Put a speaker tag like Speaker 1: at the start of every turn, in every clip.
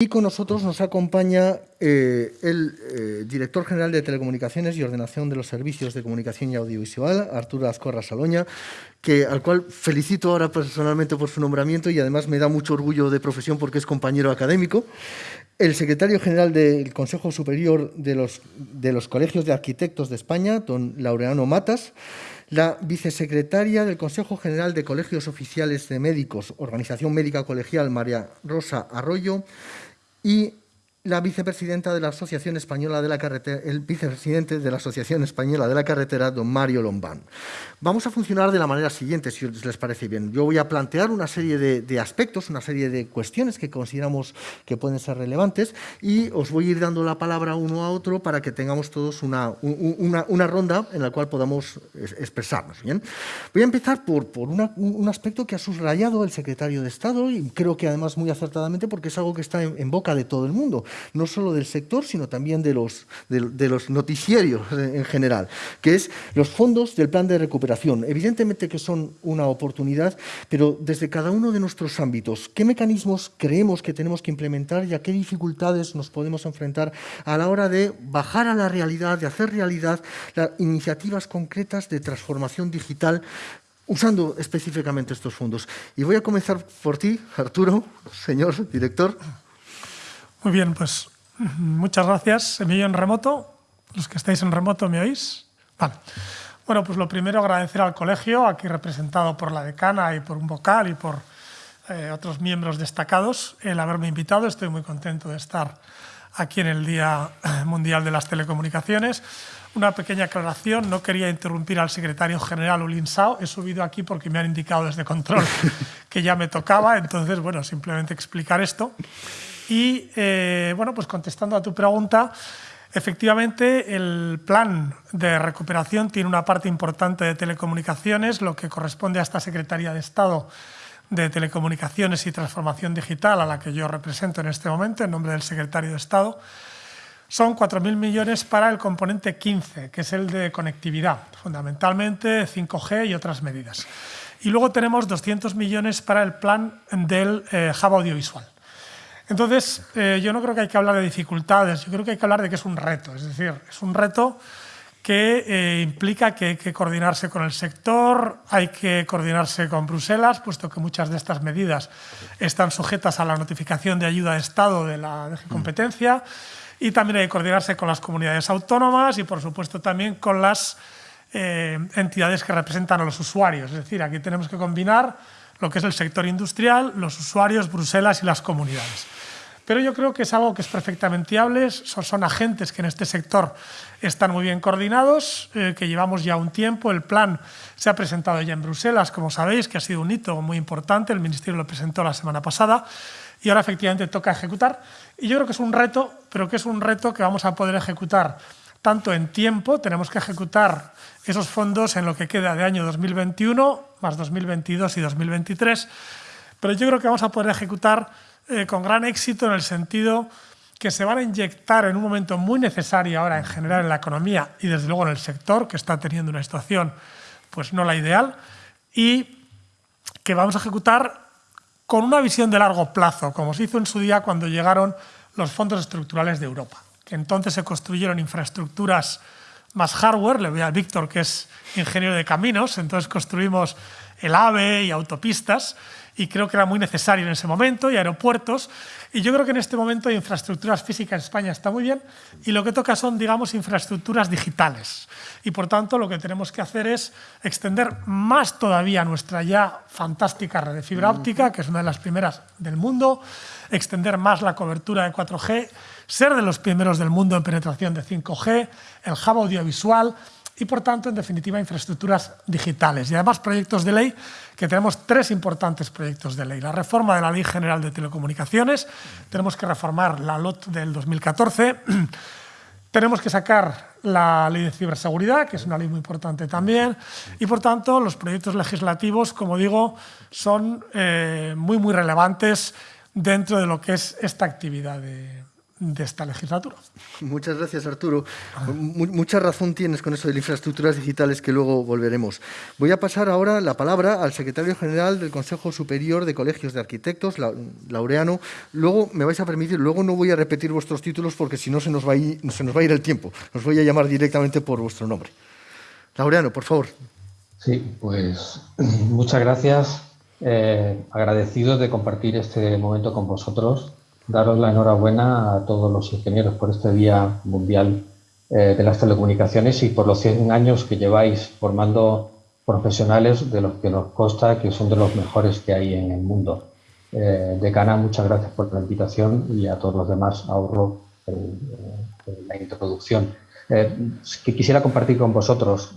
Speaker 1: Y con nosotros nos acompaña eh, el eh, director general de Telecomunicaciones y Ordenación de los Servicios de Comunicación y Audiovisual, Arturo Ascorra Saloña, que, al cual felicito ahora personalmente por su nombramiento y además me da mucho orgullo de profesión porque es compañero académico. El secretario general del Consejo Superior de los, de los Colegios de Arquitectos de España, don Laureano Matas, la vicesecretaria del Consejo General de Colegios Oficiales de Médicos, Organización Médica Colegial, María Rosa Arroyo, y la vicepresidenta de la Asociación Española de la Carretera, el vicepresidente de la Asociación Española de la Carretera, don Mario Lombán. Vamos a funcionar de la manera siguiente, si les parece bien. Yo voy a plantear una serie de, aspectos, una serie de cuestiones que consideramos que pueden ser relevantes y os voy a ir dando la palabra uno a otro para que tengamos todos una, una, ronda en la cual podamos expresarnos. ¿bien? Voy a empezar por, por un aspecto que ha subrayado el secretario de Estado y creo que además muy acertadamente porque es algo que está en boca de todo el mundo no solo del sector, sino también de los, de, los noticiarios en general, que es los fondos del plan de recuperación. Evidentemente que son una oportunidad, pero desde cada uno de nuestros ámbitos, ¿qué mecanismos creemos que tenemos que implementar y a qué dificultades nos podemos enfrentar a la hora de bajar a la realidad, de hacer realidad las iniciativas concretas de transformación digital usando específicamente estos fondos. Y voy a comenzar por ti, Arturo, señor director.
Speaker 2: Muy bien, pues muchas gracias. ¿Me en remoto? Los que estáis en remoto, ¿me oís? Vale. Bueno, pues lo primero agradecer al colegio, aquí representado por la decana y por un vocal y por eh, otros miembros destacados, el haberme invitado. Estoy muy contento de estar aquí en el Día Mundial de las Telecomunicaciones. Una pequeña aclaración, no quería interrumpir al secretario general Ulin Sao, he subido aquí porque me han indicado desde control que ya me tocaba, entonces, bueno, simplemente explicar esto. Y eh, bueno, pues contestando a tu pregunta, efectivamente el plan de recuperación tiene una parte importante de telecomunicaciones, lo que corresponde a esta Secretaría de Estado de Telecomunicaciones y Transformación Digital, a la que yo represento en este momento, en nombre del secretario de Estado, son 4.000 millones para el componente 15, que es el de conectividad, fundamentalmente 5G y otras medidas. Y luego tenemos 200 millones para el plan del eh, audiovisual. Entonces, eh, yo no creo que hay que hablar de dificultades, yo creo que hay que hablar de que es un reto. Es decir, es un reto que eh, implica que hay que coordinarse con el sector, hay que coordinarse con Bruselas, puesto que muchas de estas medidas están sujetas a la notificación de ayuda de Estado de la DG Competencia, y también hay que coordinarse con las comunidades autónomas y, por supuesto, también con las eh, entidades que representan a los usuarios. Es decir, aquí tenemos que combinar lo que es el sector industrial, los usuarios, Bruselas y las comunidades. Pero yo creo que es algo que es perfectamente viable, son, agentes que en este sector están muy bien coordinados, eh, que llevamos ya un tiempo, el plan se ha presentado ya en Bruselas, como sabéis, que ha sido un hito muy importante, el Ministerio lo presentó la semana pasada, y ahora efectivamente toca ejecutar. Y yo creo que es un reto, pero que es un reto que vamos a poder ejecutar tanto en tiempo, tenemos que ejecutar esos fondos en lo que queda de año 2021, más 2022 y 2023, pero yo creo que vamos a poder ejecutar eh, con gran éxito en el sentido que se van a inyectar en un momento muy necesario ahora en general en la economía y desde luego en el sector, que está teniendo una situación pues no la ideal, y que vamos a ejecutar con una visión de largo plazo, como se hizo en su día cuando llegaron los fondos estructurales de Europa, que entonces se construyeron infraestructuras más hardware, le voy a Víctor que es ingeniero de caminos, entonces construimos el AVE y autopistas, y creo que era muy necesario en ese momento, y aeropuertos. Y yo creo que en este momento infraestructuras físicas en España está muy bien, y lo que toca son, digamos, infraestructuras digitales. Y por tanto, lo que tenemos que hacer es extender más todavía nuestra ya fantástica red de fibra óptica, que es una de las primeras del mundo, extender más la cobertura de 4G, ser de los primeros del mundo en penetración de 5G, el hub audiovisual, y, por tanto, en definitiva, infraestructuras digitales. Y además, proyectos de ley, que tenemos tres importantes proyectos de ley. La reforma de la Ley General de Telecomunicaciones, tenemos que reformar la LOT del 2014, tenemos que sacar la Ley de Ciberseguridad, que es una ley muy importante también, y, por tanto, los proyectos legislativos, como digo, son eh, muy, muy relevantes dentro de lo que es esta actividad de, de esta legislatura.
Speaker 1: Muchas gracias, Arturo. mucha razón tienes con eso de infraestructuras digitales que luego volveremos. Voy a pasar ahora la palabra al secretario general del Consejo Superior de Colegios de Arquitectos, Laureano. Luego me vais a permitir, luego no voy a repetir vuestros títulos porque si no se nos va a ir, se nos va a ir el tiempo. Os voy a llamar directamente por vuestro nombre. Laureano, por favor.
Speaker 3: Sí, pues muchas gracias. Eh, agradecido de compartir este momento con vosotros daros la enhorabuena a todos los ingenieros por este Día Mundial eh, de las Telecomunicaciones y por los 100 años que lleváis formando profesionales de los que nos consta que son de los mejores que hay en el mundo. Eh, decana, muchas gracias por la invitación y a todos los demás ahorro la introducción. Eh, que quisiera compartir con vosotros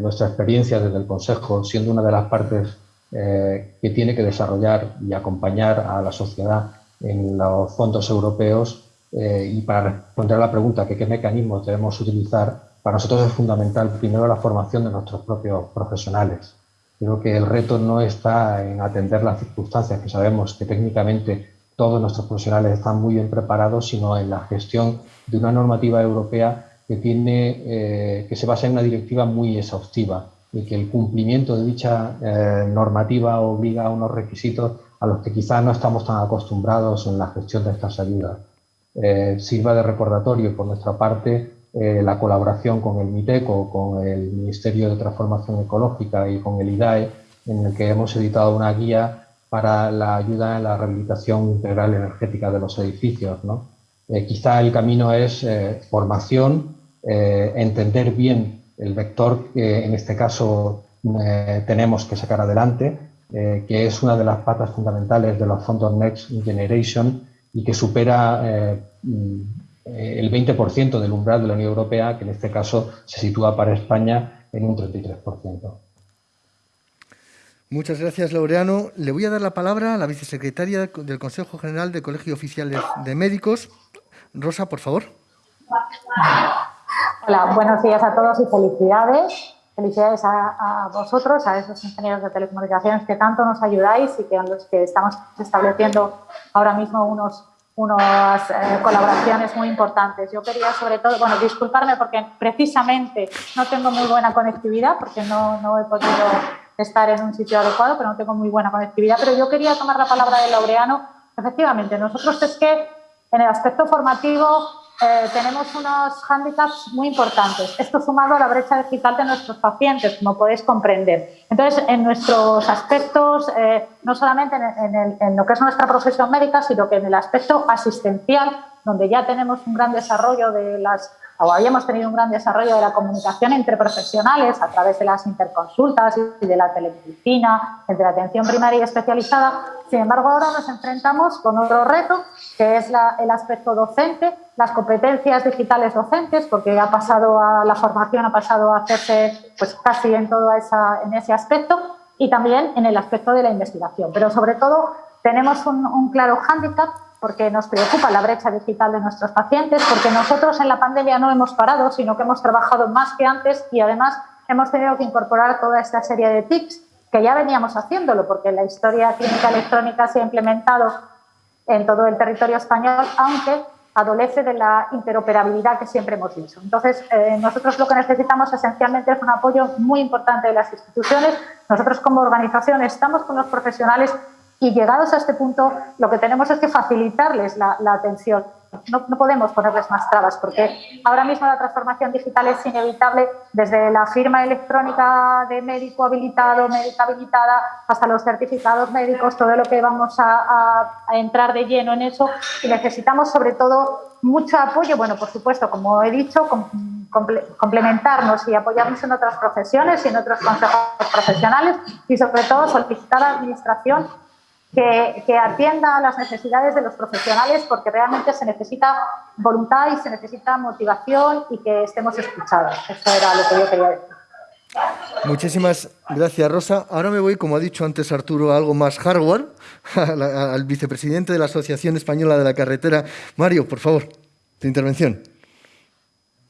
Speaker 3: nuestra experiencia desde el Consejo, siendo una de las partes que tiene que desarrollar y acompañar a la sociedad en los fondos europeos eh, y para responder a la pregunta que qué mecanismos debemos utilizar, para nosotros es fundamental primero la formación de nuestros propios profesionales. Creo que el reto no está en atender las circunstancias, que sabemos que técnicamente todos nuestros profesionales están muy bien preparados, sino en la gestión de una normativa europea que, tiene, eh, que se basa en una directiva muy exhaustiva y que el cumplimiento de dicha eh, normativa obliga a unos requisitos a los que quizás no estamos tan acostumbrados en la gestión de estas ayudas. Eh, sirva de recordatorio por nuestra parte eh, la colaboración con el MITECO, con el Ministerio de Transformación Ecológica y con el IDAE, en el que hemos editado una guía para la ayuda en la rehabilitación integral energética de los edificios. ¿no? Eh, quizá el camino es formación, entender bien el vector que en este caso tenemos que sacar adelante eh, que es una de las patas fundamentales de los fondos Next Generation y que supera eh, el 20% del umbral de la Unión Europea, que en este caso se sitúa para España en un 33%.
Speaker 1: Muchas gracias, Laureano. Le voy a dar la palabra a la vicesecretaria del Consejo General de Colegio Oficiales de Médicos. Rosa, por favor.
Speaker 4: Hola, buenos días a todos y felicidades. Felicidades a, vosotros, a esos ingenieros de telecomunicaciones que tanto nos ayudáis y que los que estamos estableciendo ahora mismo unos, unas eh, colaboraciones muy importantes. Yo quería sobre todo, bueno, disculparme porque precisamente no tengo muy buena conectividad porque no, no he podido estar en un sitio adecuado, pero no tengo muy buena conectividad. Pero yo quería tomar la palabra de Laureano. Efectivamente, nosotros es que en el aspecto formativo eh, tenemos unos hándicaps muy importantes. Esto sumado a la brecha digital de nuestros pacientes, como podéis comprender. Entonces, en nuestros aspectos, eh, no solamente en, en, lo que es nuestra profesión médica, sino que en el aspecto asistencial, donde ya tenemos un gran desarrollo de las o habíamos tenido un gran desarrollo de la comunicación entre profesionales a través de las interconsultas y de la telemedicina, entre la atención primaria y especializada. Sin embargo, ahora nos enfrentamos con otro reto, que es el aspecto docente, las competencias digitales docentes, porque ha pasado a, la formación ha pasado a hacerse pues, casi en, todo esa, en ese aspecto, y también en el aspecto de la investigación. Pero sobre todo tenemos un, un claro hándicap porque nos preocupa la brecha digital de nuestros pacientes, porque nosotros en la pandemia no hemos parado, sino que hemos trabajado más que antes y además hemos tenido que incorporar toda esta serie de tips que ya veníamos haciéndolo, porque la historia clínica electrónica se ha implementado en todo el territorio español, aunque adolece de la interoperabilidad que siempre hemos dicho. Entonces, eh, nosotros lo que necesitamos esencialmente es un apoyo muy importante de las instituciones. Nosotros como organización estamos con los profesionales y llegados a este punto, lo que tenemos es que facilitarles la, atención. No, no, podemos ponerles más trabas, porque ahora mismo la transformación digital es inevitable desde la firma electrónica de médico habilitado, médica habilitada, hasta los certificados médicos, todo lo que vamos a, a entrar de lleno en eso. Y necesitamos, sobre todo, mucho apoyo. Bueno, por supuesto, como he dicho, complementarnos y apoyarnos en otras profesiones y en otros consejos profesionales y, sobre todo, solicitar a la Administración que, atienda a las necesidades de los profesionales porque realmente se necesita voluntad y se necesita motivación y que estemos escuchados. Eso era lo que yo quería decir.
Speaker 1: Muchísimas gracias, Rosa. Ahora me voy, como ha dicho antes Arturo, a algo más hardware, al vicepresidente de la Asociación Española de la Carretera. Mario, por favor, tu intervención.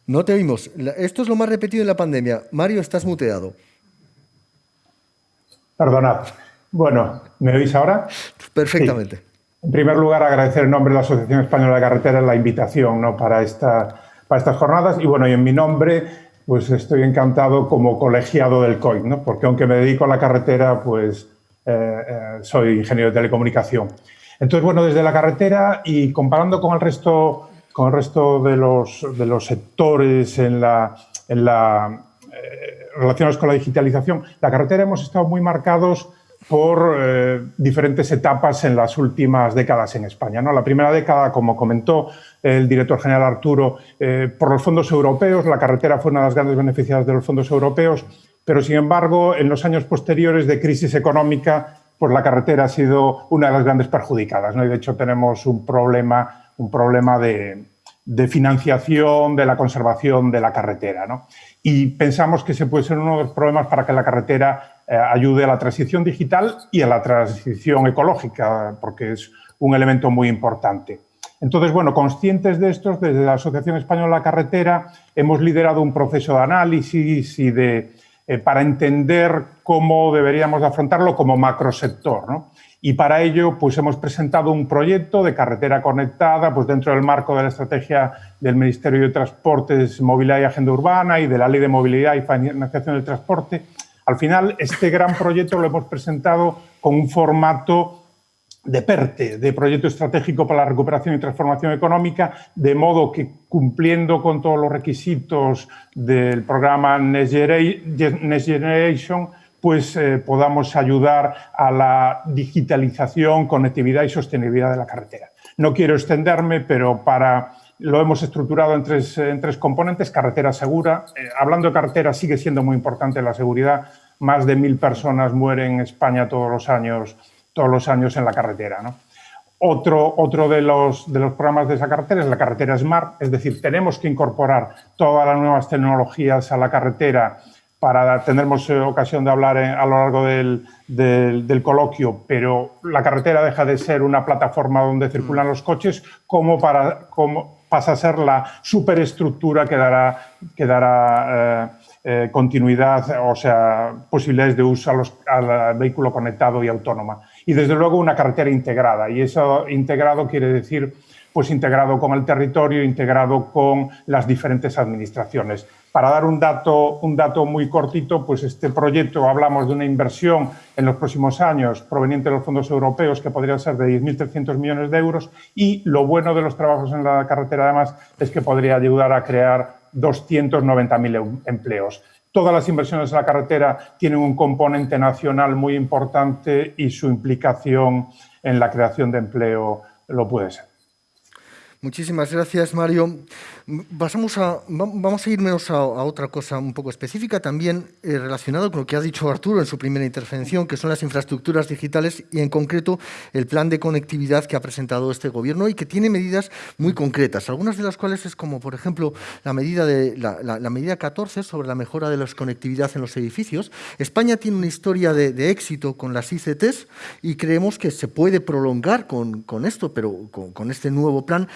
Speaker 1: No te oímos. Esto es lo más repetido en la pandemia. Mario, estás muteado.
Speaker 5: Perdonad. Bueno, ¿me oís ahora?
Speaker 1: Perfectamente.
Speaker 5: En primer lugar, agradecer en nombre de la Asociación Española de Carreteras la invitación ¿no? para, esta, para estas jornadas y, bueno, y en mi nombre pues estoy encantado como colegiado del COI, ¿no? porque aunque me dedico a la carretera, pues eh, eh, soy ingeniero de telecomunicación. Entonces, bueno, desde la carretera y comparando con el resto, con el resto de, los, de los sectores en la, en la, eh, relacionados con la digitalización, la carretera hemos estado muy marcados por eh, diferentes etapas en las últimas décadas en España. ¿no? La primera década, como comentó el director general Arturo, eh, por los fondos europeos, la carretera fue una de las grandes beneficiadas de los fondos europeos, pero sin embargo, en los años posteriores de crisis económica, pues la carretera ha sido una de las grandes perjudicadas. ¿no? Y de hecho tenemos un problema, un problema de, financiación de la conservación de la carretera. ¿no? Y pensamos que ese puede ser uno de los problemas para que la carretera ayude a la transición digital y a la transición ecológica, porque es un elemento muy importante. Entonces, bueno, conscientes de esto, desde la Asociación Española de la Carretera hemos liderado un proceso de análisis y de, eh, para entender cómo deberíamos afrontarlo como macrosector. ¿no? Y para ello pues, hemos presentado un proyecto de carretera conectada pues, dentro del marco de la estrategia del Ministerio de Transportes, Movilidad y Agenda Urbana y de la Ley de Movilidad y Financiación del Transporte, al final, este gran proyecto lo hemos presentado con un formato de PERTE, de Proyecto Estratégico para la Recuperación y Transformación Económica, de modo que cumpliendo con todos los requisitos del programa Next Generation, pues eh, podamos ayudar a la digitalización, conectividad y sostenibilidad de la carretera. No quiero extenderme, pero para lo hemos estructurado en tres, en tres componentes. Carretera segura. Eh, hablando de carretera, sigue siendo muy importante la seguridad. Más de mil personas mueren en España todos los años, todos los años en la carretera. Otro, otro de, los, de los programas de esa carretera es la carretera Smart, es decir, tenemos que incorporar todas las nuevas tecnologías a la carretera para tendremos eh, ocasión de hablar a lo largo del, del, coloquio, pero la carretera deja de ser una plataforma donde circulan los coches como, para, como pasa a ser la superestructura que dará, eh, eh, continuidad, o sea, posibilidades de uso a los, al vehículo conectado y autónoma. Y desde luego una carretera integrada, y eso integrado quiere decir pues integrado con el territorio, integrado con las diferentes administraciones. Para dar un dato, un dato muy cortito, pues este proyecto hablamos de una inversión en los próximos años proveniente de los fondos europeos que podría ser de 10.300 millones de euros y lo bueno de los trabajos en la carretera además es que podría ayudar a crear 290.000 empleos. Todas las inversiones en la carretera tienen un componente nacional muy importante y su implicación en la creación de empleo lo puede ser.
Speaker 1: Muchísimas gracias, Mario. Pasamos a, vamos a irnos a, otra cosa un poco específica, también eh, relacionado con lo que ha dicho Arturo en su primera intervención, que son las infraestructuras digitales y, en concreto, el plan de conectividad que ha presentado este Gobierno y que tiene medidas muy concretas, algunas de las cuales es como, por ejemplo, la medida, de, la, medida 14 sobre la mejora de la conectividad en los edificios. España tiene una historia de, éxito con las ICTs y creemos que se puede prolongar con, esto, pero con este nuevo plan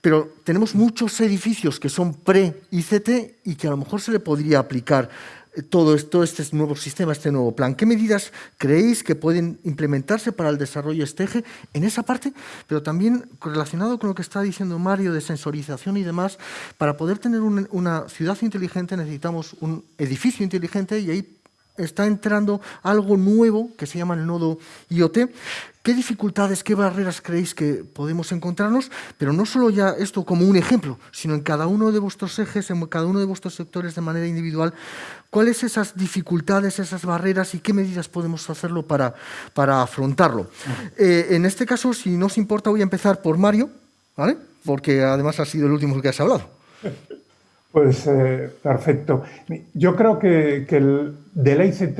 Speaker 1: pero tenemos muchos edificios que son pre-ICT y que a lo mejor se le podría aplicar eh, todo, esto, este nuevo sistema, este nuevo plan. ¿Qué medidas creéis que pueden implementarse para el desarrollo este eje en esa parte? Pero también relacionado con lo que está diciendo Mario de sensorización y demás, para poder tener una ciudad inteligente necesitamos un edificio inteligente y ahí está entrando algo nuevo que se llama el nodo IoT. ¿Qué dificultades, qué barreras creéis que podemos encontrarnos? Pero no solo ya esto como un ejemplo, sino en cada uno de vuestros ejes, en cada uno de vuestros sectores de manera individual, ¿cuáles esas dificultades, esas barreras y qué medidas podemos hacerlo para, para afrontarlo? Eh, en este caso, si no os importa, voy a empezar por Mario, ¿vale? porque además ha sido el último que has hablado.
Speaker 5: Pues eh, perfecto. Yo creo que, el, de la ICT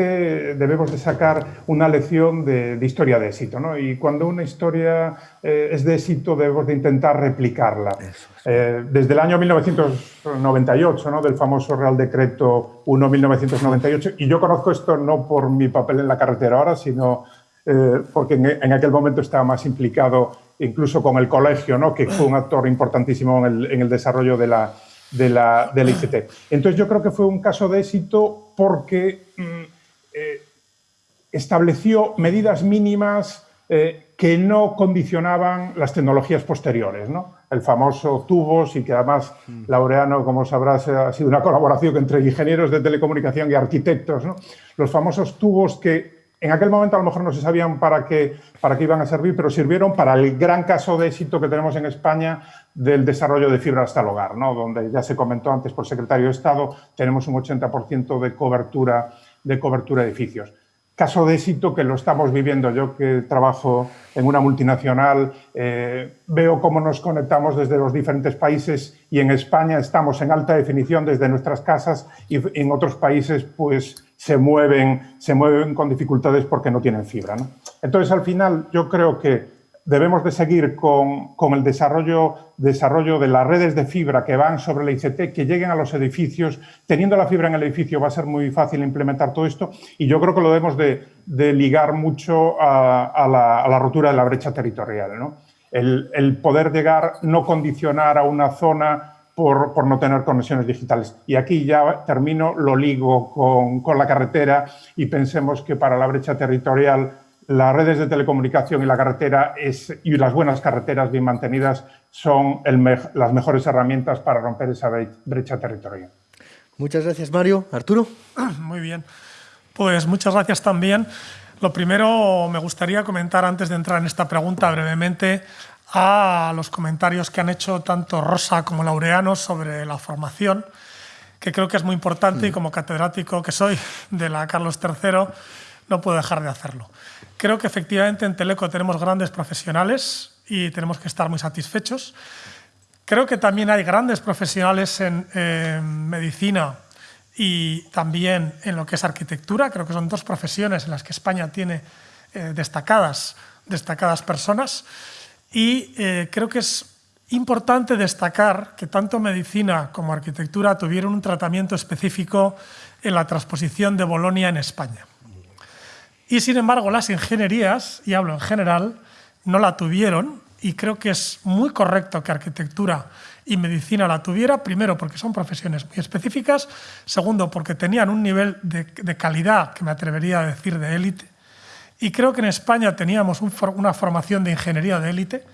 Speaker 5: debemos de sacar una lección de, historia de éxito. ¿no? Y cuando una historia eh, es de éxito debemos de intentar replicarla. Eh, desde el año 1998, ¿no? del famoso Real Decreto 1-1998, y yo conozco esto no por mi papel en la carretera ahora, sino porque en, aquel momento estaba más implicado incluso con el colegio, ¿no? que fue un actor importantísimo en el desarrollo de la de la, de ICT. Entonces yo creo que fue un caso de éxito porque mm, eh, estableció medidas mínimas eh, que no condicionaban las tecnologías posteriores, ¿no? El famoso tubos y que además Laureano, como sabrás, ha sido una colaboración entre ingenieros de telecomunicación y arquitectos, ¿no? Los famosos tubos que en aquel momento a lo mejor no se sabían para qué, para qué iban a servir, pero sirvieron para el gran caso de éxito que tenemos en España del desarrollo de fibra hasta el hogar, ¿no? donde ya se comentó antes por secretario de Estado, tenemos un 80% de cobertura, de cobertura edificios caso de éxito que lo estamos viviendo. Yo que trabajo en una multinacional, eh, veo cómo nos conectamos desde los diferentes países y en España estamos en alta definición desde nuestras casas y en otros países pues se mueven, se mueven con dificultades porque no tienen fibra. Entonces, al final, yo creo que debemos de seguir con, el desarrollo, desarrollo, de las redes de fibra que van sobre la ICT, que lleguen a los edificios. Teniendo la fibra en el edificio va a ser muy fácil implementar todo esto y yo creo que lo debemos de, ligar mucho a, la, rotura de la brecha territorial. El, poder llegar, no condicionar a una zona por, por, no tener conexiones digitales. Y aquí ya termino, lo ligo con, con la carretera y pensemos que para la brecha territorial las redes de telecomunicación y la carretera es, y las buenas carreteras bien mantenidas son las mejores herramientas para romper esa brecha territorial.
Speaker 1: Muchas gracias, Mario. Arturo.
Speaker 2: Muy bien. Pues muchas gracias también. Lo primero, me gustaría comentar antes de entrar en esta pregunta brevemente a los comentarios que han hecho tanto Rosa como Laureano sobre la formación, que creo que es muy importante y mm. como catedrático que soy de la Carlos III, no puedo dejar de hacerlo. Creo que efectivamente en Teleco tenemos grandes profesionales y tenemos que estar muy satisfechos. Creo que también hay grandes profesionales en, medicina y también en lo que es arquitectura. Creo que son dos profesiones en las que España tiene eh, destacadas, destacadas personas. Y eh, creo que es importante destacar que tanto medicina como arquitectura tuvieron un tratamiento específico en la transposición de Bolonia en España. Y sin embargo, las ingenierías, y hablo en general, no la tuvieron y creo que es muy correcto que arquitectura y medicina la tuviera, primero porque son profesiones muy específicas, segundo porque tenían un nivel de, calidad que me atrevería a decir de élite, y creo que en España teníamos una formación de ingeniería de élite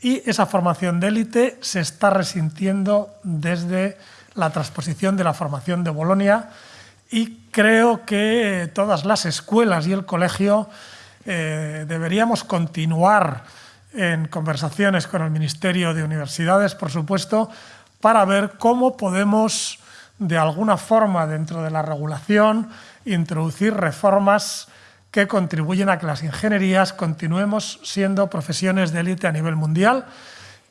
Speaker 2: y esa formación de élite se está resintiendo desde la transposición de la formación de Bolonia y creo que todas las escuelas y el colegio eh, deberíamos continuar en conversaciones con el Ministerio de Universidades, por supuesto, para ver cómo podemos, de alguna forma, dentro de la regulación, introducir reformas que contribuyen a que las ingenierías continuemos siendo profesiones de élite a nivel mundial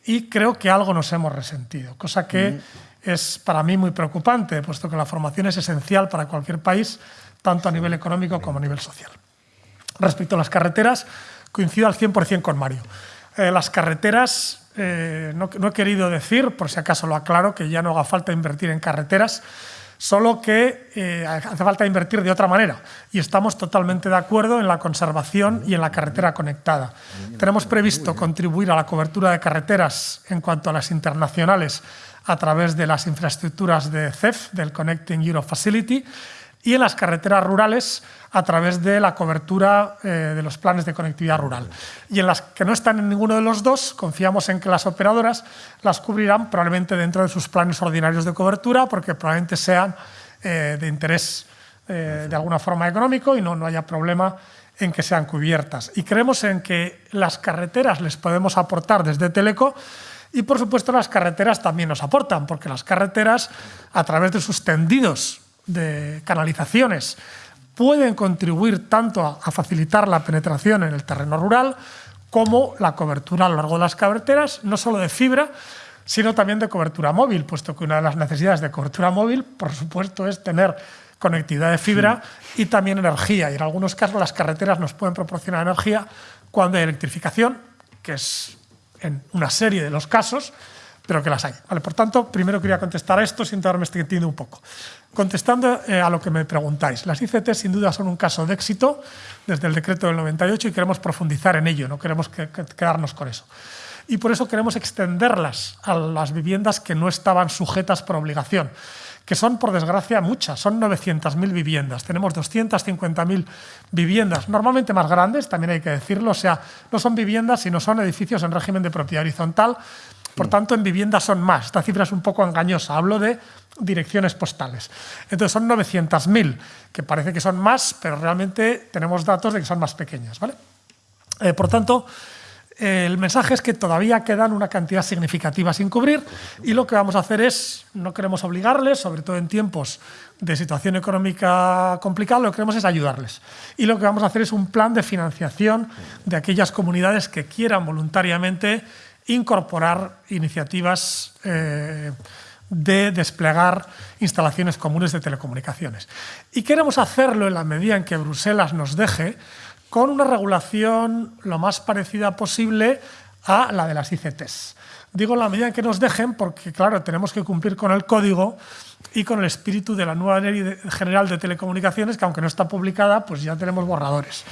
Speaker 2: y creo que algo nos hemos resentido, cosa que es para mí muy preocupante, puesto que la formación es esencial para cualquier país, tanto a nivel económico como a nivel social. Respecto a las carreteras, coincido al 100% con Mario. Eh, las carreteras, eh, no, he querido decir, por si acaso lo aclaro, que ya no haga falta invertir en carreteras, solo que eh, hace falta invertir de otra manera. Y estamos totalmente de acuerdo en la conservación y en la carretera conectada. Tenemos previsto contribuir a la cobertura de carreteras en cuanto a las internacionales a través de las infraestructuras de CEF, del Connecting Europe Facility, y en las carreteras rurales a través de la cobertura eh, de los planes de conectividad rural. Y en las que no están en ninguno de los dos, confiamos en que las operadoras las cubrirán probablemente dentro de sus planes ordinarios de cobertura, porque probablemente sean eh, de interés eh, de alguna forma económico y no, no haya problema en que sean cubiertas. Y creemos en que las carreteras les podemos aportar desde Teleco y por supuesto las carreteras también nos aportan, porque las carreteras, a través de sus tendidos de canalizaciones, pueden contribuir tanto a, facilitar la penetración en el terreno rural como la cobertura a lo largo de las carreteras, no solo de fibra, sino también de cobertura móvil, puesto que una de las necesidades de cobertura móvil, por supuesto, es tener conectividad de fibra y también energía. Y en algunos casos las carreteras nos pueden proporcionar energía cuando hay electrificación, que es en una serie de los casos, pero que las hay. Vale, por tanto, primero quería contestar a esto sin darme este entiendo un poco. Contestando eh, a lo que me preguntáis, las ICT sin duda son un caso de éxito desde el decreto del 98 y queremos profundizar en ello, no queremos quedarnos con eso. Y por eso queremos extenderlas a las viviendas que no estaban sujetas por obligación. que son, por desgracia, muchas. Son 900.000 viviendas. Tenemos 250.000 viviendas, normalmente más grandes, también hay que decirlo. O sea, no son viviendas, sino son edificios en régimen de propiedad horizontal. Por tanto, en viviendas son más. Esta cifra es un poco engañosa. Hablo de direcciones postales. Entonces son 900.000, que parece que son más, pero realmente tenemos datos de que son más pequeñas. ¿vale? Eh, por tanto, el mensaje es que todavía quedan una cantidad significativa sin cubrir y lo que vamos a hacer es, no queremos obligarles, sobre todo en tiempos de situación económica complicada, lo que queremos es ayudarles. Y lo que vamos a hacer es un plan de financiación de aquellas comunidades que quieran voluntariamente incorporar iniciativas eh, de desplegar instalaciones comunes de telecomunicaciones. Y queremos hacerlo en la medida en que Bruselas nos deje, con una regulación lo más parecida posible a la de las ICTs. Digo la medida en que nos dejen porque, claro, tenemos que cumplir con el código y con el espíritu de la nueva Ley General de Telecomunicaciones, que aunque no está publicada, pues ya tenemos borradores.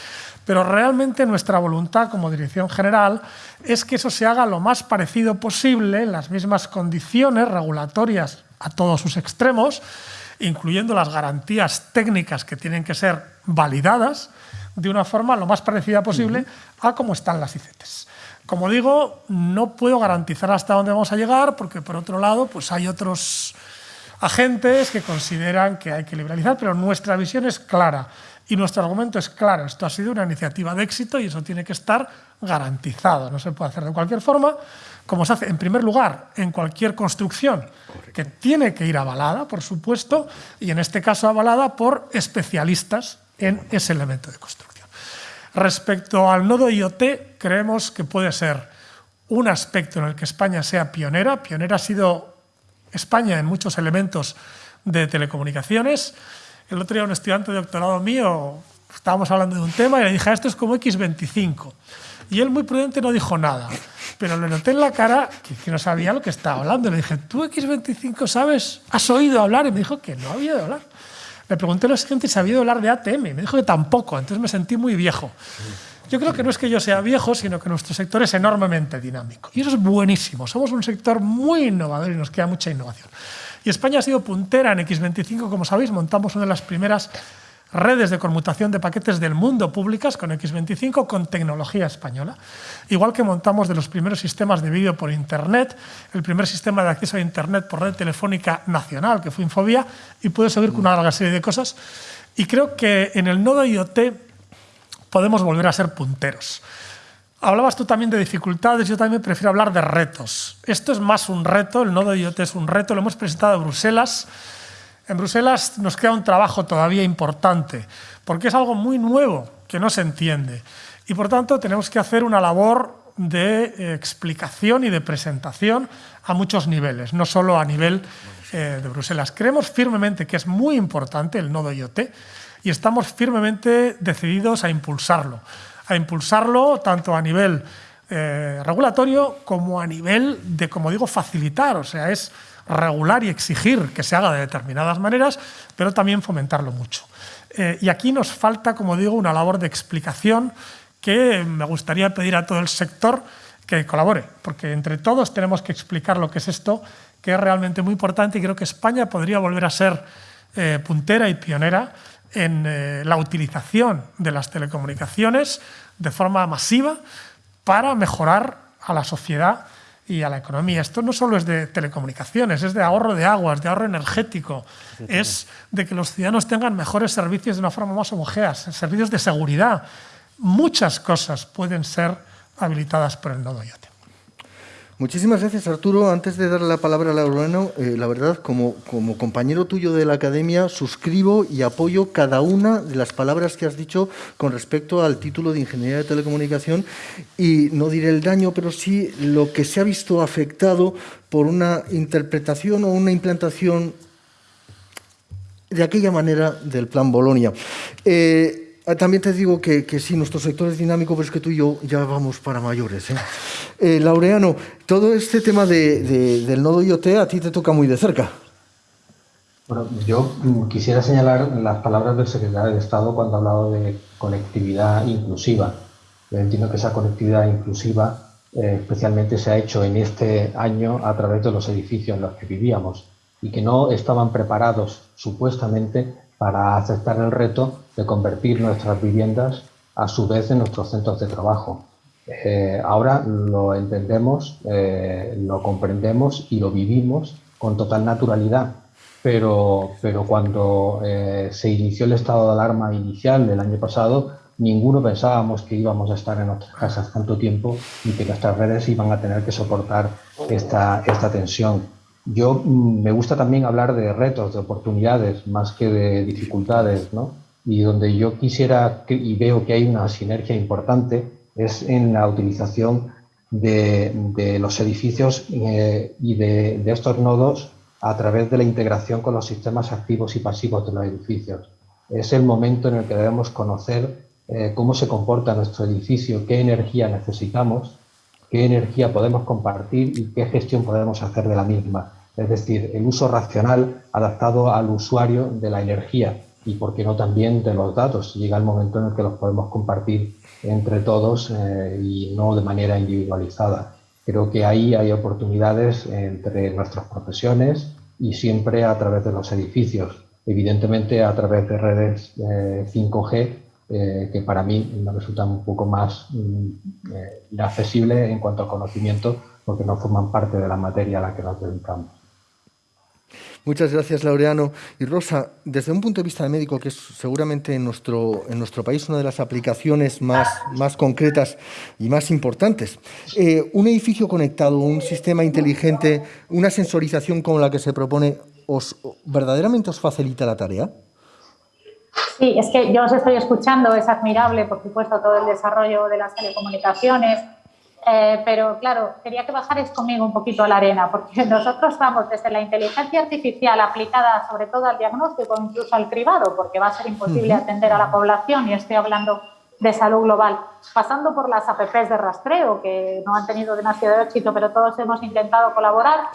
Speaker 2: Pero realmente nuestra voluntad como Dirección General es que eso se haga lo más parecido posible, en las mismas condiciones regulatorias a todos sus extremos, incluyendo las garantías técnicas que tienen que ser validadas, de una forma lo más parecida posible a cómo están las ICTs. Como digo, no puedo garantizar hasta dónde vamos a llegar porque, por otro lado, pues hay otros agentes que consideran que hay que liberalizar, pero nuestra visión es clara y nuestro argumento es claro. Esto ha sido una iniciativa de éxito y eso tiene que estar garantizado. No se puede hacer de cualquier forma, como se hace, en primer lugar, en cualquier construcción, que tiene que ir avalada, por supuesto, y en este caso avalada por especialistas en ese elemento de construcción. Respecto al nodo IoT, creemos que puede ser un aspecto en el que España sea pionera. Pionera ha sido España en muchos elementos de telecomunicaciones. El otro día un estudiante de doctorado mío, estábamos hablando de un tema y le dije, ah, esto es como X25. Y él muy prudente no dijo nada, pero le noté en la cara que, no sabía lo que estaba hablando. Le dije, ¿tú X25 sabes? ¿Has oído hablar? Y me dijo que no había oído hablar. Le pregunté a la gente si había hablar de ATM. Me dijo que tampoco, entonces me sentí muy viejo. Yo creo que no es que yo sea viejo, sino que nuestro sector es enormemente dinámico. Y eso es buenísimo. Somos un sector muy innovador y nos queda mucha innovación. Y España ha sido puntera en X25, como sabéis, montamos una de las primeras redes de conmutación de paquetes del mundo públicas con X25 con tecnología española. Igual que montamos de los primeros sistemas de vídeo por Internet, el primer sistema de acceso a Internet por red telefónica nacional, que fue Infobia, y puedo seguir con una larga serie de cosas. Y creo que en el nodo IoT podemos volver a ser punteros. Hablabas tú también de dificultades, yo también prefiero hablar de retos. Esto es más un reto, el nodo IoT es un reto, lo hemos presentado en Bruselas, en Bruselas nos queda un trabajo todavía importante, porque es algo muy nuevo que no se entiende. Y por tanto tenemos que hacer una labor de eh, explicación y de presentación a muchos niveles, no solo a nivel eh, de Bruselas. Creemos firmemente que es muy importante el nodo IoT y estamos firmemente decididos a impulsarlo. A impulsarlo tanto a nivel eh, regulatorio como a nivel de, como digo, facilitar. O sea, es regular y exigir que se haga de determinadas maneras, pero también fomentarlo mucho. Eh, y aquí nos falta, como digo, una labor de explicación que me gustaría pedir a todo el sector que colabore, porque entre todos tenemos que explicar lo que es esto, que es realmente muy importante y creo que España podría volver a ser eh, puntera y pionera en eh, la utilización de las telecomunicaciones de forma masiva para mejorar a la sociedad y a la economía. Esto no solo es de telecomunicaciones, es de ahorro de aguas, de ahorro energético, es de que los ciudadanos tengan mejores servicios de una forma más homogénea, servicios de seguridad. Muchas cosas pueden ser habilitadas por el nodo IoT.
Speaker 1: Muchísimas gracias, Arturo. Antes de darle la palabra a Laureano, eh, la verdad, como, como compañero tuyo de la academia, suscribo y apoyo cada una de las palabras que has dicho con respecto al título de Ingeniería de Telecomunicación y no diré el daño, pero sí lo que se ha visto afectado por una interpretación o una implantación de aquella manera del Plan Bolonia. Eh, también te digo que, que, sí, nuestro sector es dinámico, pero es que tú y yo ya vamos para mayores. ¿eh? Eh, Laureano, todo este tema del nodo IoT a ti te toca muy de cerca.
Speaker 3: Bueno, yo quisiera señalar las palabras del secretario de Estado cuando ha hablado de conectividad inclusiva. Yo entiendo que esa conectividad inclusiva eh, especialmente se ha hecho en este año a través de los edificios en los que vivíamos. y que no estaban preparados supuestamente para aceptar el reto de convertir nuestras viviendas a su vez en nuestros centros de trabajo. Eh, ahora lo entendemos, eh, lo comprendemos y lo vivimos con total naturalidad, pero, pero cuando eh, se inició el estado de alarma inicial del año pasado, ninguno pensábamos que íbamos a estar en nuestras casas tanto tiempo y que nuestras redes iban a tener que soportar esta, esta tensión. Yo mm, me gusta también hablar de retos, de oportunidades, más que de dificultades, ¿no? Y donde yo quisiera, y veo que hay una sinergia importante, es en la utilización de, de los edificios eh, y de, de estos nodos a través de la integración con los sistemas activos y pasivos de los edificios. Es el momento en el que debemos conocer eh, cómo se comporta nuestro edificio, qué energía necesitamos, qué energía podemos compartir y qué gestión podemos hacer de la misma. Es decir, el uso racional adaptado al usuario de la energía y, por qué no, también de los datos. Llega el momento en el que los podemos compartir entre todos eh, y no de manera individualizada. Creo que ahí hay oportunidades entre nuestras profesiones y siempre a través de los edificios. Evidentemente, a través de redes 5G eh, eh, que para mí me resultan un poco más mm, inaccesibles en cuanto a conocimiento, porque no forman parte de la materia a la que nos dedicamos.
Speaker 1: Muchas gracias, Laureano. Y Rosa, desde un punto de vista de médico, que es seguramente en nuestro, en nuestro país una de las aplicaciones más, más concretas y más importantes, eh, ¿un edificio conectado, un sistema inteligente, una sensorización como la que se propone, os, ¿verdaderamente os facilita la tarea?
Speaker 4: Sí, es que yo os estoy escuchando, es admirable, por supuesto, todo el desarrollo de las telecomunicaciones, eh, pero claro, quería que bajarais conmigo un poquito a la arena, porque nosotros vamos desde la inteligencia artificial aplicada sobre todo al diagnóstico, incluso al cribado, porque va a ser imposible atender a la población, y estoy hablando de salud global, pasando por las APPs de rastreo, que no han tenido demasiado éxito, pero todos hemos intentado colaborar,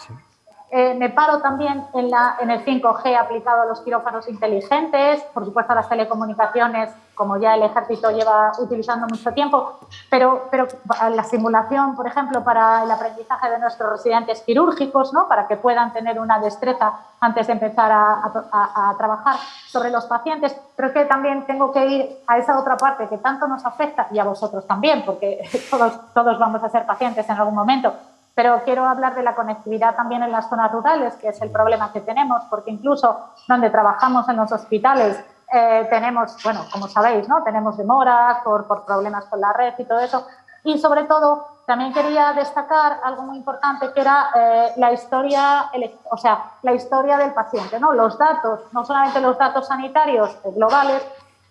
Speaker 4: eh, me paro también en, la, en el 5G aplicado a los quirófanos inteligentes, por supuesto a las telecomunicaciones, como ya el ejército lleva utilizando mucho tiempo, pero, pero la simulación, por ejemplo, para el aprendizaje de nuestros residentes quirúrgicos, ¿no? para que puedan tener una destreza antes de empezar a, a, a trabajar sobre los pacientes. Creo que también tengo que ir a esa otra parte que tanto nos afecta y a vosotros también, porque todos, todos vamos a ser pacientes en algún momento, pero quiero hablar de la conectividad también en las zonas rurales, que es el problema que tenemos, porque incluso donde trabajamos en los hospitales eh, tenemos, bueno, como sabéis, ¿no? tenemos demoras por, por problemas con la red y todo eso. Y sobre todo, también quería destacar algo muy importante que era eh, la historia, o sea, la historia del paciente, ¿no? Los datos, no solamente los datos sanitarios globales,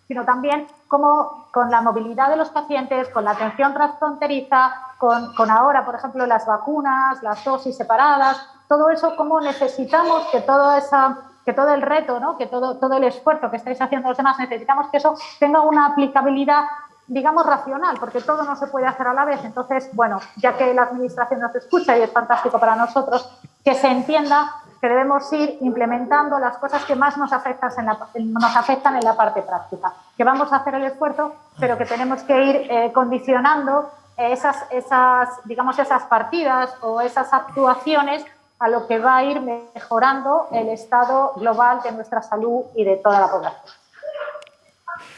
Speaker 4: sino también cómo con la movilidad de los pacientes, con la atención transfronteriza, con, con, ahora, por ejemplo, las vacunas, las dosis separadas, todo eso, cómo necesitamos que todo, esa, que todo el reto, ¿no? que todo, todo el esfuerzo que estáis haciendo los demás, necesitamos que eso tenga una aplicabilidad digamos, racional, porque todo no se puede hacer a la vez. Entonces, bueno, ya que la Administración nos escucha y es fantástico para nosotros, que se entienda que debemos ir implementando las cosas que más nos afectan en la, parte práctica, que vamos a hacer el esfuerzo, pero que tenemos que ir eh, condicionando esas, esas, digamos, esas partidas o esas actuaciones a lo que va a ir mejorando el estado global de nuestra salud y de toda la población.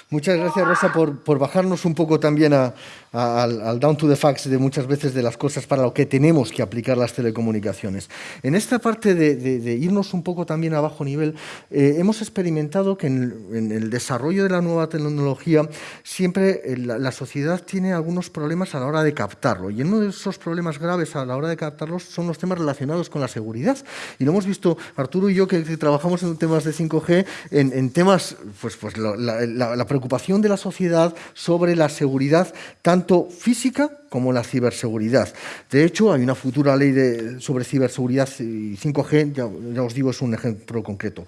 Speaker 1: Muchas gracias, Rosa, por, bajarnos un poco también a, al, al, down to the facts de muchas veces de las cosas para lo que tenemos que aplicar las telecomunicaciones. En esta parte de, de, de irnos un poco también a bajo nivel, eh, hemos experimentado que en, en, el desarrollo de la nueva tecnología siempre eh, la, la, sociedad tiene algunos problemas a la hora de captarlo. Y uno de esos problemas graves a la hora de captarlos son los temas relacionados con la seguridad. Y lo hemos visto Arturo y yo que, que trabajamos en temas de 5G, en, en temas, pues, pues la, la, la preocupación de la sociedad sobre la seguridad tanto física como la ciberseguridad. De hecho, hay una futura ley sobre ciberseguridad y 5G, ya, os digo, es un ejemplo concreto.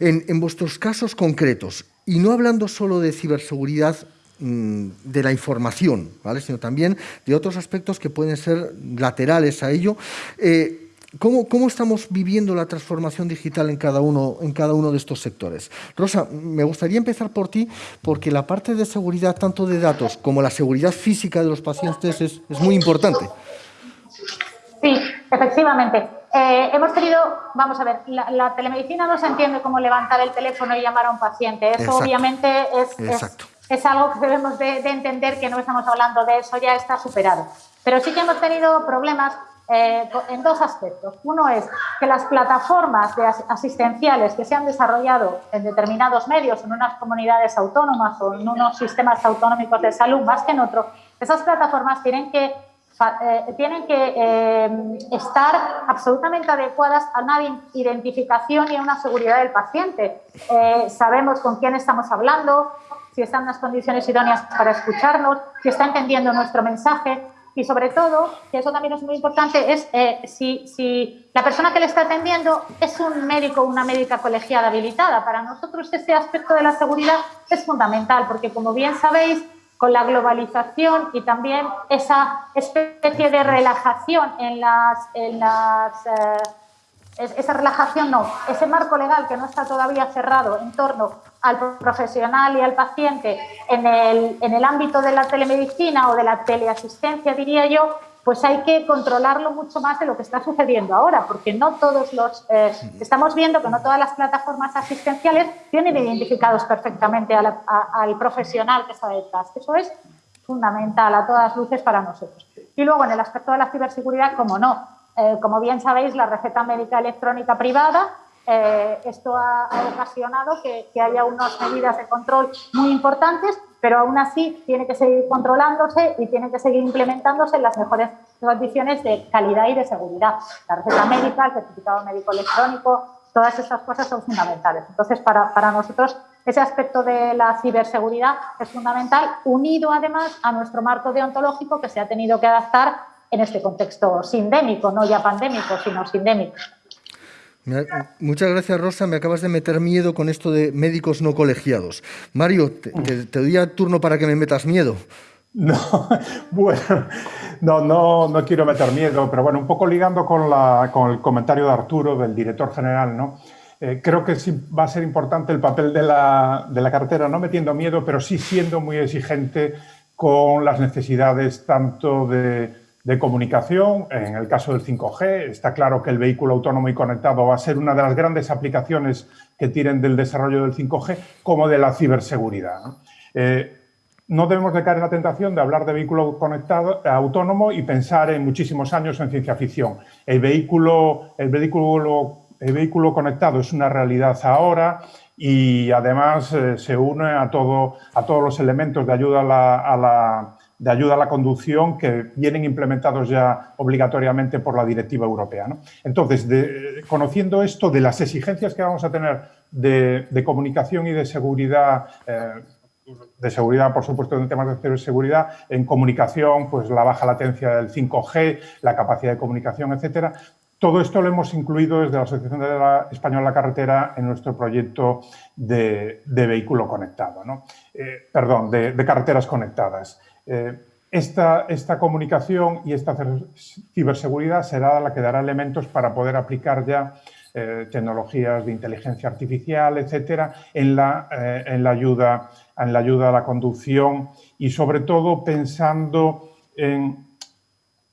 Speaker 1: En, vuestros casos concretos, y no hablando solo de ciberseguridad mmm, de la información, ¿vale? sino también de otros aspectos que pueden ser laterales a ello, eh, ¿Cómo, ¿Cómo, estamos viviendo la transformación digital en cada, uno, en cada uno de estos sectores? Rosa, me gustaría empezar por ti, porque la parte de seguridad, tanto de datos como la seguridad física de los pacientes, es, es muy importante.
Speaker 4: Sí, efectivamente. Eh, hemos tenido, vamos a ver, la, telemedicina no se entiende como levantar el teléfono y llamar a un paciente. Eso obviamente es, es, algo que debemos de, entender que no estamos hablando de eso, ya está superado. Pero sí que hemos tenido problemas eh, en dos aspectos. Uno es que las plataformas de asistenciales que se han desarrollado en determinados medios, en unas comunidades autónomas o en unos sistemas autonómicos de salud más que en otros, esas plataformas tienen que eh, tienen que eh, estar absolutamente adecuadas a una identificación y a una seguridad del paciente. Eh, sabemos con quién estamos hablando, si están en las condiciones idóneas para escucharnos, si está entendiendo nuestro mensaje y sobre todo, que eso también es muy importante, es si, si, la persona que le está atendiendo es un médico o una médica colegiada habilitada. Para nosotros ese aspecto de la seguridad es fundamental porque, como bien sabéis, con la globalización y también esa especie de relajación en las... En las eh, esa relajación no, ese marco legal que no está todavía cerrado en torno al profesional y al paciente en el, en el ámbito de la telemedicina o de la teleasistencia, diría yo, pues hay que controlarlo mucho más de lo que está sucediendo ahora, porque no todos los... Eh, estamos viendo que no todas las plataformas asistenciales tienen identificados perfectamente al profesional que está detrás. Eso es fundamental a todas luces para nosotros. Y luego en el aspecto de la ciberseguridad, como no, eh, como bien sabéis, la receta médica electrónica privada eh, esto ha, ocasionado que, haya unas medidas de control muy importantes pero aún así tiene que seguir controlándose y tiene que seguir implementándose en las mejores condiciones de calidad y de seguridad. La receta médica, el certificado médico electrónico, todas esas cosas son fundamentales. Entonces, para, para nosotros, ese aspecto de la ciberseguridad es fundamental, unido además a nuestro marco deontológico que se ha tenido que adaptar en este contexto sindémico, no ya pandémico, sino sindémico.
Speaker 1: Muchas gracias, Rosa. Me acabas de meter miedo con esto de médicos no colegiados. Mario, te, doy a turno para que me metas miedo.
Speaker 5: No, bueno, no, no, no quiero meter miedo, pero bueno, un poco ligando con, la, con el comentario de Arturo, del director general, ¿no? Eh, creo que sí va a ser importante el papel de la, de la cartera, no metiendo miedo, pero sí siendo muy exigente con las necesidades tanto de de comunicación, en el caso del 5G, está claro que el vehículo autónomo y conectado va a ser una de las grandes aplicaciones que tienen del desarrollo del 5G, como de la ciberseguridad. ¿no? Eh, no debemos de caer en la tentación de hablar de vehículo conectado, autónomo y pensar en muchísimos años en ciencia ficción. El vehículo, el vehículo, el vehículo conectado es una realidad ahora y además eh, se une a, todo, a todos los elementos de ayuda a la de ayuda a la conducción que vienen implementados ya obligatoriamente por la directiva europea. Entonces, conociendo esto de las exigencias que vamos a tener de, comunicación y de seguridad, eh, de seguridad, por supuesto, en temas de seguridad, en comunicación, pues la baja latencia del 5G, la capacidad de comunicación, etcétera, todo esto lo hemos incluido desde la Asociación de la Española Carretera en nuestro proyecto de, vehículo conectado, eh, perdón, de, carreteras conectadas. Eh, esta, esta, comunicación y esta ciberseguridad será la que dará elementos para poder aplicar ya eh, tecnologías de inteligencia artificial, etcétera, en la, eh, en, la ayuda, en la ayuda a la conducción y sobre todo pensando en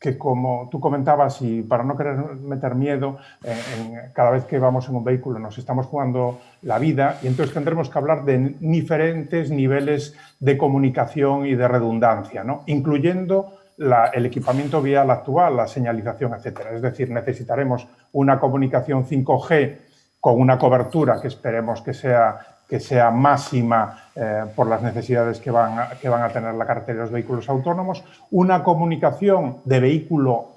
Speaker 5: que como tú comentabas y para no querer meter miedo, en, cada vez que vamos en un vehículo nos estamos jugando la vida y entonces tendremos que hablar de diferentes niveles de comunicación y de redundancia, ¿no? incluyendo el equipamiento vial actual, la señalización, etcétera. Es decir, necesitaremos una comunicación 5G con una cobertura que esperemos que sea que sea máxima eh, por las necesidades que van, a, que van a tener la carretera de los vehículos autónomos, una comunicación de vehículo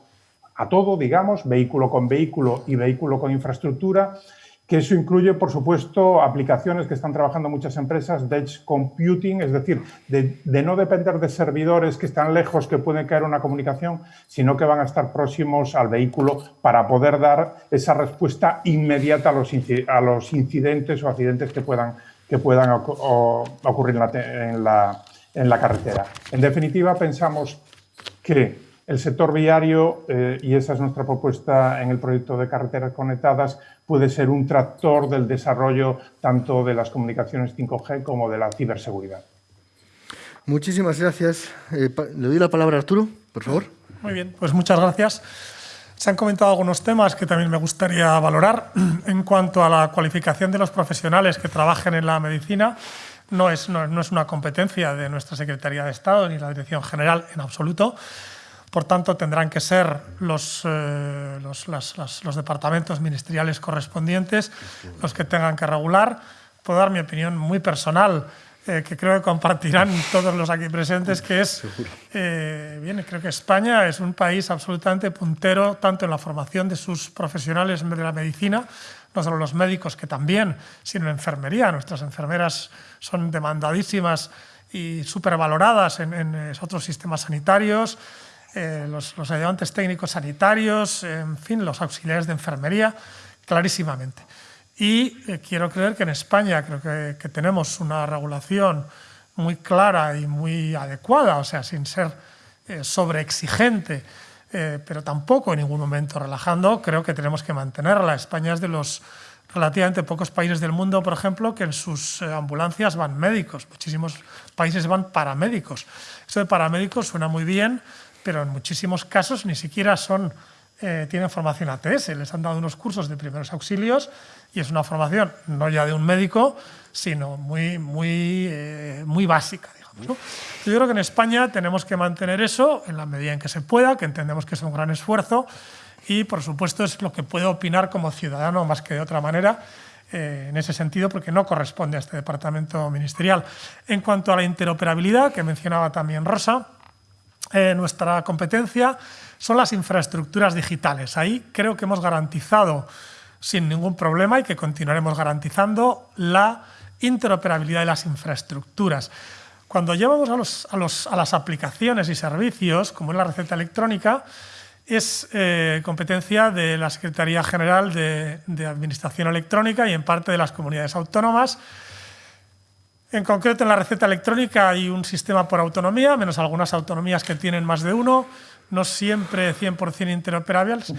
Speaker 5: a todo, digamos, vehículo con vehículo y vehículo con infraestructura, que eso incluye, por supuesto, aplicaciones que están trabajando muchas empresas de edge computing, es decir, de, no depender de servidores que están lejos, que pueden caer una comunicación, sino que van a estar próximos al vehículo para poder dar esa respuesta inmediata a los, a los incidentes o accidentes que puedan, que puedan ocurrir en la, en la carretera. En definitiva, pensamos que el sector viario, eh, y esa es nuestra propuesta en el proyecto de carreteras conectadas, puede ser un tractor del desarrollo tanto de las comunicaciones 5G como de la ciberseguridad.
Speaker 1: Muchísimas gracias. Eh, le doy la palabra a Arturo, por favor.
Speaker 2: Muy bien, pues muchas gracias. Se han comentado algunos temas que también me gustaría valorar. En cuanto a la cualificación de los profesionales que trabajen en la medicina, no es, no, es una competencia de nuestra Secretaría de Estado ni la Dirección General en absoluto. Por tanto, tendrán que ser los, eh, los, los, departamentos ministeriales correspondientes los que tengan que regular. Puedo dar mi opinión muy personal eh, que creo que compartirán todos los aquí presentes, que es, eh, bien, creo que España es un país absolutamente puntero tanto en la formación de sus profesionales de la medicina, no solo los médicos, que también, sino en enfermería. Nuestras enfermeras son demandadísimas y supervaloradas en, en otros sistemas sanitarios, eh, los, los ayudantes técnicos sanitarios, en fin, los auxiliares de enfermería, clarísimamente. Y eh, quiero creer que en España creo que, tenemos una regulación muy clara y muy adecuada, o sea, sin ser eh, sobreexigente, eh, pero tampoco en ningún momento relajando, creo que tenemos que mantenerla. España es de los relativamente pocos países del mundo, por ejemplo, que en sus ambulancias van médicos. Muchísimos países van paramédicos. Eso de paramédicos suena muy bien, pero en muchísimos casos ni siquiera son, tienen formación ATS. Les han dado unos cursos de primeros auxilios y es una formación no ya de un médico, sino muy, muy, eh, muy básica. Digamos, Yo creo que en España tenemos que mantener eso en la medida en que se pueda, que entendemos que es un gran esfuerzo y, por supuesto, es lo que puedo opinar como ciudadano más que de otra manera, eh, en ese sentido, porque no corresponde a este departamento ministerial. En cuanto a la interoperabilidad, que mencionaba también Rosa, eh, nuestra competencia son las infraestructuras digitales. Ahí creo que hemos garantizado sin ningún problema y que continuaremos garantizando la interoperabilidad de las infraestructuras. Cuando llevamos a, las aplicaciones y servicios, como es la receta electrónica, es eh, competencia de la Secretaría General de, Administración Electrónica y en parte de las comunidades autónomas. En concreto, en la receta electrónica hay un sistema por autonomía, menos algunas autonomías que tienen más de uno, no siempre 100% interoperables.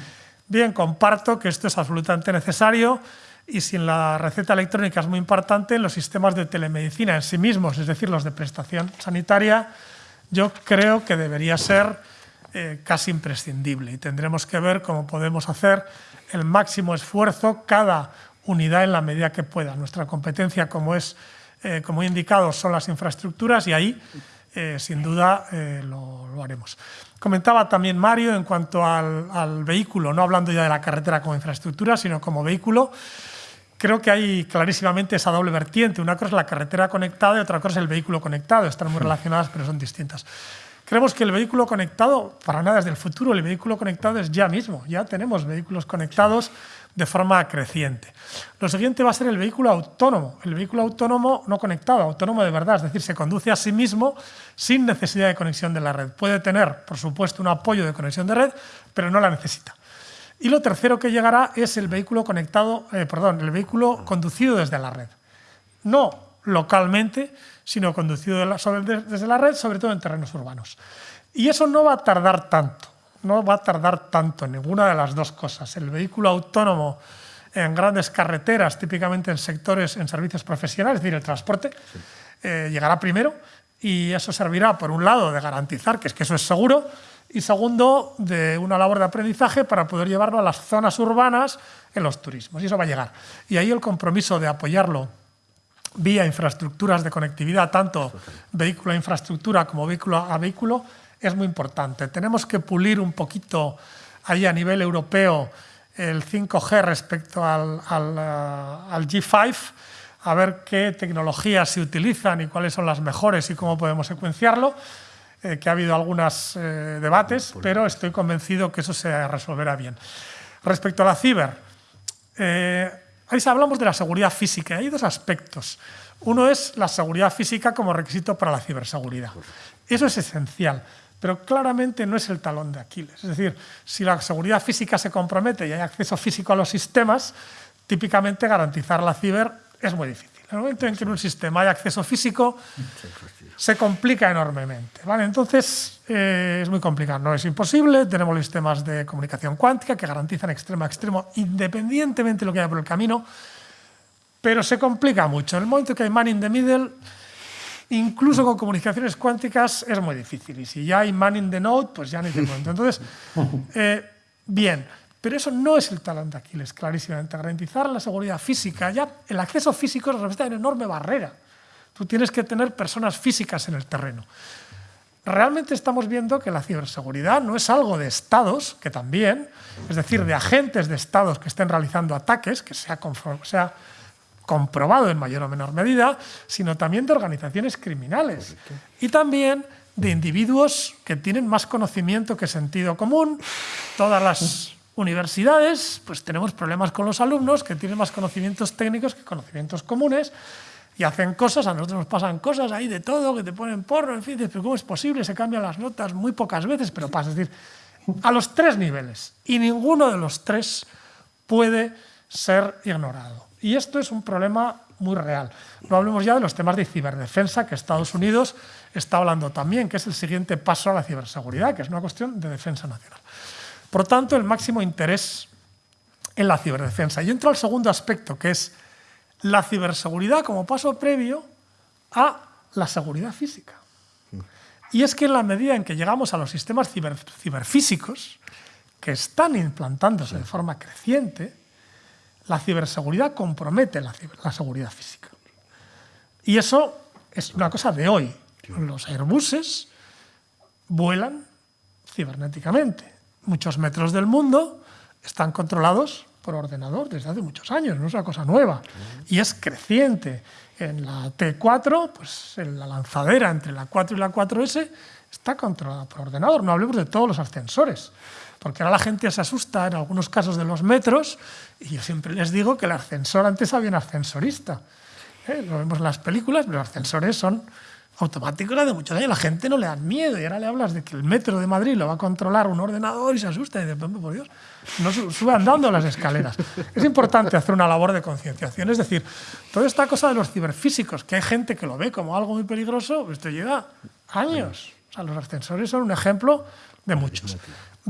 Speaker 2: Bien, comparto que esto es absolutamente necesario y si en la receta electrónica es muy importante, en los sistemas de telemedicina en sí mismos, es decir, los de prestación sanitaria, yo creo que debería ser eh, casi imprescindible y tendremos que ver cómo podemos hacer el máximo esfuerzo cada unidad en la medida que pueda. Nuestra competencia, como, es, eh, como he indicado, son las infraestructuras y ahí, eh, sin duda, lo, lo haremos. Comentaba también Mario en cuanto al, vehículo, no hablando ya de la carretera como infraestructura, sino como vehículo. Creo que hay clarísimamente esa doble vertiente. Una cosa es la carretera conectada y otra cosa es el vehículo conectado. Están muy relacionadas, pero son distintas. Creemos que el vehículo conectado, para nada es del futuro, el vehículo conectado es ya mismo. Ya tenemos vehículos conectados de forma creciente. Lo siguiente va a ser el vehículo autónomo. El vehículo autónomo no conectado, autónomo de verdad, es decir, se conduce a sí mismo sin necesidad de conexión de la red. Puede tener, por supuesto, un apoyo de conexión de red, pero no la necesita. Y lo tercero que llegará es el vehículo conectado, eh, perdón, el vehículo conducido desde la red. No localmente, sino conducido desde la red, sobre todo en terrenos urbanos. Y eso no va a tardar tanto no va a tardar tanto en ninguna de las dos cosas. El vehículo autónomo en grandes carreteras, típicamente en sectores, en servicios profesionales, es decir, el transporte, eh, llegará primero y eso servirá, por un lado, de garantizar que, es que eso es seguro y segundo, de una labor de aprendizaje para poder llevarlo a las zonas urbanas en los turismos. Y eso va a llegar. Y ahí el compromiso de apoyarlo vía infraestructuras de conectividad, tanto vehículo a infraestructura como vehículo a vehículo, es muy importante. Tenemos que pulir un poquito ahí a nivel europeo el 5G respecto al, al, G5, a ver qué tecnologías se utilizan y cuáles son las mejores y cómo podemos secuenciarlo, eh, que ha habido algunos eh, debates, pero estoy convencido que eso se resolverá bien. Respecto a la ciber, eh, ahí hablamos de la seguridad física. Hay dos aspectos. Uno es la seguridad física como requisito para la ciberseguridad. Eso es esencial pero claramente no es el talón de Aquiles. Es decir, si la seguridad física se compromete y hay acceso físico a los sistemas, típicamente garantizar la ciber es muy difícil. En el momento en que en un sistema hay acceso físico, se complica enormemente. ¿vale? Entonces, eh, es muy complicado. No es imposible, tenemos sistemas de comunicación cuántica que garantizan extremo a extremo, independientemente de lo que haya por el camino, pero se complica mucho. En el momento que hay man in the middle, Incluso con comunicaciones cuánticas es muy difícil. Y si ya hay man in the node, pues ya ni te cuento. Entonces, eh, Bien, pero eso no es el talón de Aquiles, clarísimamente. Garantizar la seguridad física, ya el acceso físico representa una enorme barrera. Tú tienes que tener personas físicas en el terreno. Realmente estamos viendo que la ciberseguridad no es algo de estados, que también, es decir, de agentes de estados que estén realizando ataques, que se ha, comprobado en mayor o menor medida, sino también de organizaciones criminales. Y también de individuos que tienen más conocimiento que sentido común. Todas las universidades, pues tenemos problemas con los alumnos que tienen más conocimientos técnicos que conocimientos comunes y hacen cosas, a nosotros nos pasan cosas ahí de todo, que te ponen porro, en fin, pero ¿cómo es posible? Se cambian las notas muy pocas veces, pero pasa, es decir, a los tres niveles y ninguno de los tres puede ser ignorado. Y esto es un problema muy real. No hablemos ya de los temas de ciberdefensa que Estados Unidos está hablando también, que es el siguiente paso a la ciberseguridad, que es una cuestión de defensa nacional. Por tanto, el máximo interés en la ciberdefensa. Y entro al segundo aspecto, que es la ciberseguridad como paso previo a la seguridad física. Y es que en la medida en que llegamos a los sistemas ciberfísicos, que están implantándose de forma creciente, la ciberseguridad compromete la, la, seguridad física. Y eso es una cosa de hoy. Los Airbuses vuelan cibernéticamente muchos metros del mundo están controlados por ordenador desde hace muchos años, no es una cosa nueva. Y es creciente. En la T4, pues en la lanzadera entre la 4 y la 4S está controlada por ordenador. No hablemos de todos los ascensores, porque ahora la gente se asusta en algunos casos de los metros y yo siempre les digo que el ascensor antes había un ascensorista. ¿Eh? Lo vemos en las películas, pero los ascensores son automático era de muchos años. La gente no le da miedo y ahora le hablas de que el metro de Madrid lo va a controlar un ordenador y se asusta y dice, por Dios, no sube andando las escaleras. Es importante hacer una labor de concienciación. Es decir, toda esta cosa de los ciberfísicos, que hay gente que lo ve como algo muy peligroso, esto lleva años. O sea, los ascensores son un ejemplo de muchos.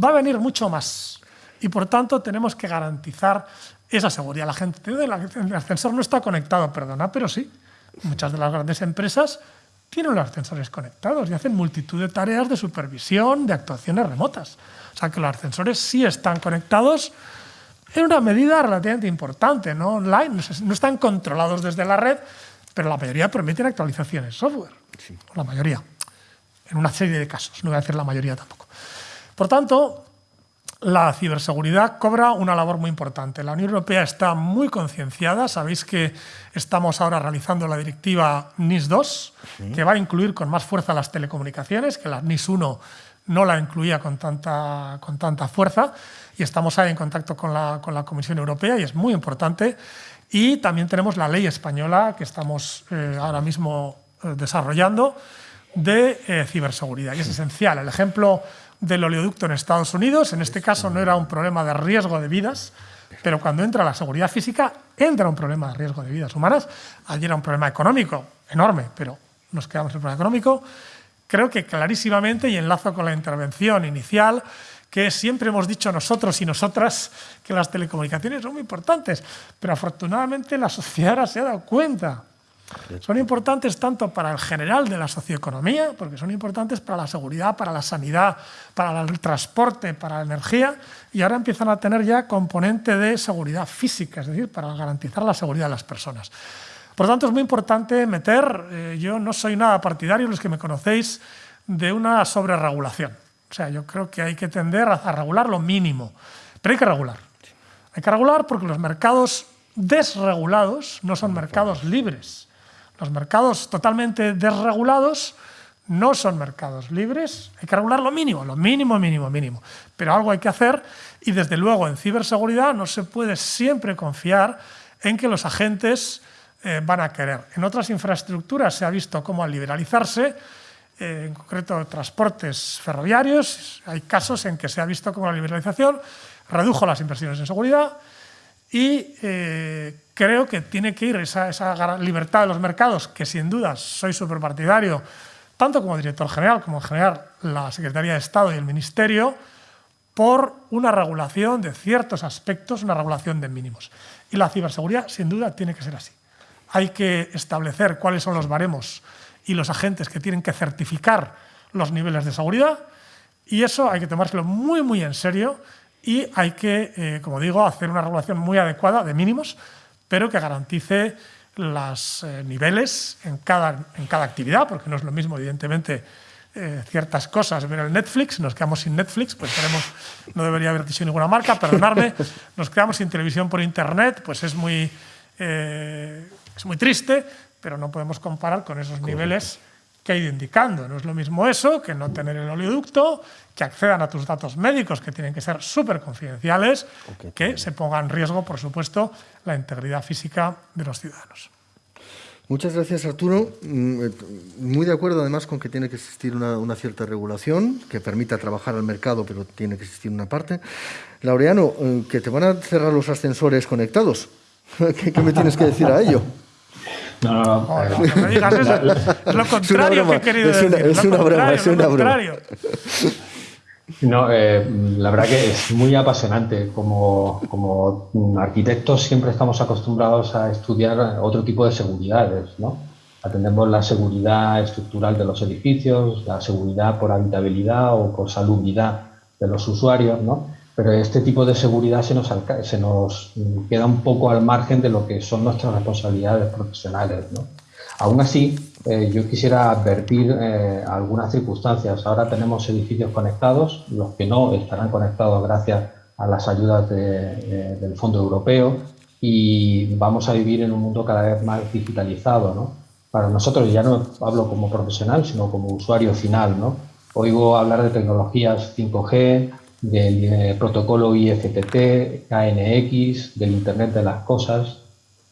Speaker 2: Va a venir mucho más. Y por tanto tenemos que garantizar esa seguridad. La gente, el ascensor no está conectado, perdona, pero sí. Muchas de las grandes empresas tienen los ascensores conectados y hacen multitud de tareas de supervisión, de actuaciones remotas. O sea que los ascensores sí están conectados en una medida relativamente importante, no online, no están controlados desde la red, pero la mayoría permiten actualizaciones software. La mayoría, en una serie de casos, no voy a decir la mayoría tampoco. Por tanto, la ciberseguridad cobra una labor muy importante. La Unión Europea está muy concienciada. Sabéis que estamos ahora realizando la directiva NIS 2, que va a incluir con más fuerza las telecomunicaciones, que la NIS 1 no la incluía con tanta, con tanta fuerza. Y estamos ahí en contacto con la, con la Comisión Europea y es muy importante. Y también tenemos la ley española que estamos eh, ahora mismo eh, desarrollando de eh, ciberseguridad. Y es esencial. El ejemplo del oleoducto en Estados Unidos. En este caso no era un problema de riesgo de vidas, pero cuando entra la seguridad física, entra un problema de riesgo de vidas humanas. Allí era un problema económico enorme, pero nos quedamos en el problema económico. Creo que clarísimamente, y enlazo con la intervención inicial, que siempre hemos dicho nosotros y nosotras que las telecomunicaciones son muy importantes, pero afortunadamente la sociedad ahora se ha dado cuenta son importantes tanto para el general de la socioeconomía, porque son importantes para la seguridad, para la sanidad, para el transporte, para la energía, y ahora empiezan a tener ya componente de seguridad física, es decir, para garantizar la seguridad de las personas. Por lo tanto, es muy importante meter, eh, yo no soy nada partidario, los que me conocéis, de una sobreregulación. O sea, yo creo que hay que tender a regular lo mínimo, pero hay que regular. Hay que regular porque los mercados desregulados no son mercados libres. Los mercados totalmente desregulados no son mercados libres, hay que regular lo mínimo, lo mínimo, mínimo, mínimo. Pero algo hay que hacer y desde luego en ciberseguridad no se puede siempre confiar en que los agentes eh, van a querer. En otras infraestructuras se ha visto cómo al liberalizarse, eh, en concreto transportes ferroviarios, hay casos en que se ha visto cómo la liberalización redujo las inversiones en seguridad, y eh, creo que tiene que ir esa, libertad de los mercados, que sin duda soy súper partidario, tanto como director general como en general la Secretaría de Estado y el Ministerio, por una regulación de ciertos aspectos, una regulación de mínimos. Y la ciberseguridad, sin duda, tiene que ser así. Hay que establecer cuáles son los baremos y los agentes que tienen que certificar los niveles de seguridad, y eso hay que tomárselo muy, muy en serio y hay que, eh, como digo, hacer una regulación muy adecuada de mínimos, pero que garantice los eh, niveles en cada, en cada actividad, porque no es lo mismo, evidentemente, eh, ciertas cosas. Ver el Netflix, nos quedamos sin Netflix, pues tenemos, no debería haber dicho ninguna marca, perdonadme, nos quedamos sin televisión por Internet, pues es muy, es muy triste, pero no podemos comparar con esos niveles que ido indicando. No es lo mismo eso que no tener el oleoducto, que accedan a tus datos médicos, que tienen que ser súper confidenciales, que se ponga en riesgo, por supuesto, la integridad física de los ciudadanos.
Speaker 1: Muchas gracias, Arturo. Mm, eh, muy de acuerdo, además, con que tiene que existir una, cierta regulación que permita trabajar al mercado, pero tiene que existir una parte. Laureano, eh, que te van a cerrar los ascensores conectados. qué me tienes que decir a ello?
Speaker 2: No, no, no. no, me digas eso. Es lo contrario que he querido
Speaker 1: es una,
Speaker 2: decir.
Speaker 1: Es una broma, es una broma.
Speaker 3: No, eh, la verdad que es muy apasionante. Como, como arquitectos siempre estamos acostumbrados a estudiar otro tipo de seguridades, ¿no? Atendemos la seguridad estructural de los edificios, la seguridad por habitabilidad o por salubridad de los usuarios, ¿no? Pero este tipo de seguridad se nos, se nos queda un poco al margen de lo que son nuestras responsabilidades profesionales. ¿no? Aún así, eh, yo quisiera advertir eh, algunas circunstancias. Ahora tenemos edificios conectados, los que no estarán conectados gracias a las ayudas del Fondo Europeo y vamos a vivir en un mundo cada vez más digitalizado. ¿no? Para nosotros, ya no hablo como profesional, sino como usuario final. ¿no? Oigo hablar de tecnologías 5G, del eh, protocolo IFTT, KNX, del Internet de las Cosas,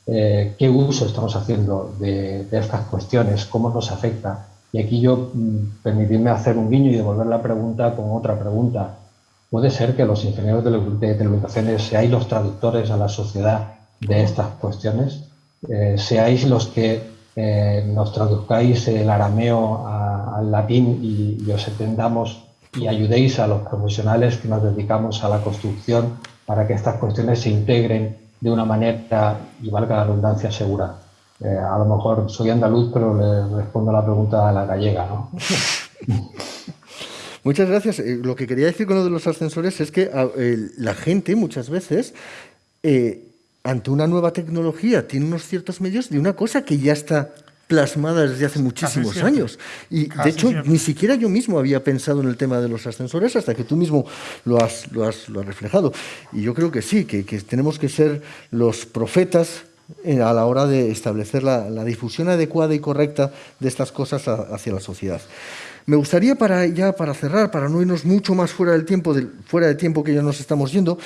Speaker 3: eh, qué uso estamos haciendo de, estas cuestiones, cómo nos afecta. Y aquí yo mm, permitirme hacer un guiño y devolver la pregunta con otra pregunta. ¿Puede ser que los ingenieros de, de telecomunicaciones seáis los traductores a la sociedad de estas cuestiones? Eh, ¿Seáis los que nos traduzcáis el arameo al latín y, y os entendamos y ayudéis a los profesionales que nos dedicamos a la construcción para que estas cuestiones se integren de una manera, y valga la redundancia, segura. Eh, a lo mejor soy andaluz, pero le respondo la pregunta a la gallega. ¿no?
Speaker 1: Muchas gracias. Eh, lo que quería decir con lo de los ascensores es que ah, la gente muchas veces, eh, ante una nueva tecnología, tiene unos ciertos medios de una cosa que ya está plasmada desde hace muchísimos años. Y de hecho, ni siquiera yo mismo había pensado en el tema de los ascensores hasta que tú mismo lo has, lo has, lo has reflejado. Y yo creo que sí, que, que tenemos que ser los profetas a la hora de establecer la, la, difusión adecuada y correcta de estas cosas hacia la sociedad. Me gustaría para ya para cerrar, para no irnos mucho más fuera del tiempo, fuera tiempo que ya nos estamos yendo,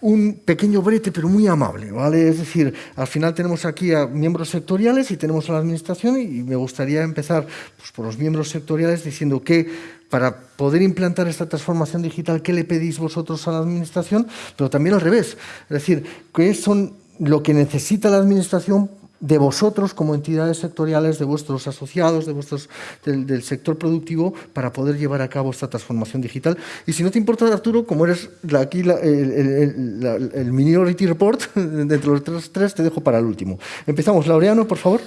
Speaker 1: un pequeño brete, pero muy amable, ¿vale? Es decir, al final tenemos aquí a miembros sectoriales y tenemos a la administración y me gustaría empezar pues, por los miembros sectoriales diciendo que para poder implantar esta transformación digital, ¿qué le pedís vosotros a la administración? Pero también al revés, es decir, ¿qué son lo que necesita la administración de vosotros como entidades sectoriales, de vuestros asociados, de vuestros, del, sector productivo, para poder llevar a cabo esta transformación digital. Y si no te importa, Arturo, como eres aquí el, Minority Report, de los tres, tres, te dejo para el último. Empezamos. Laureano, por favor.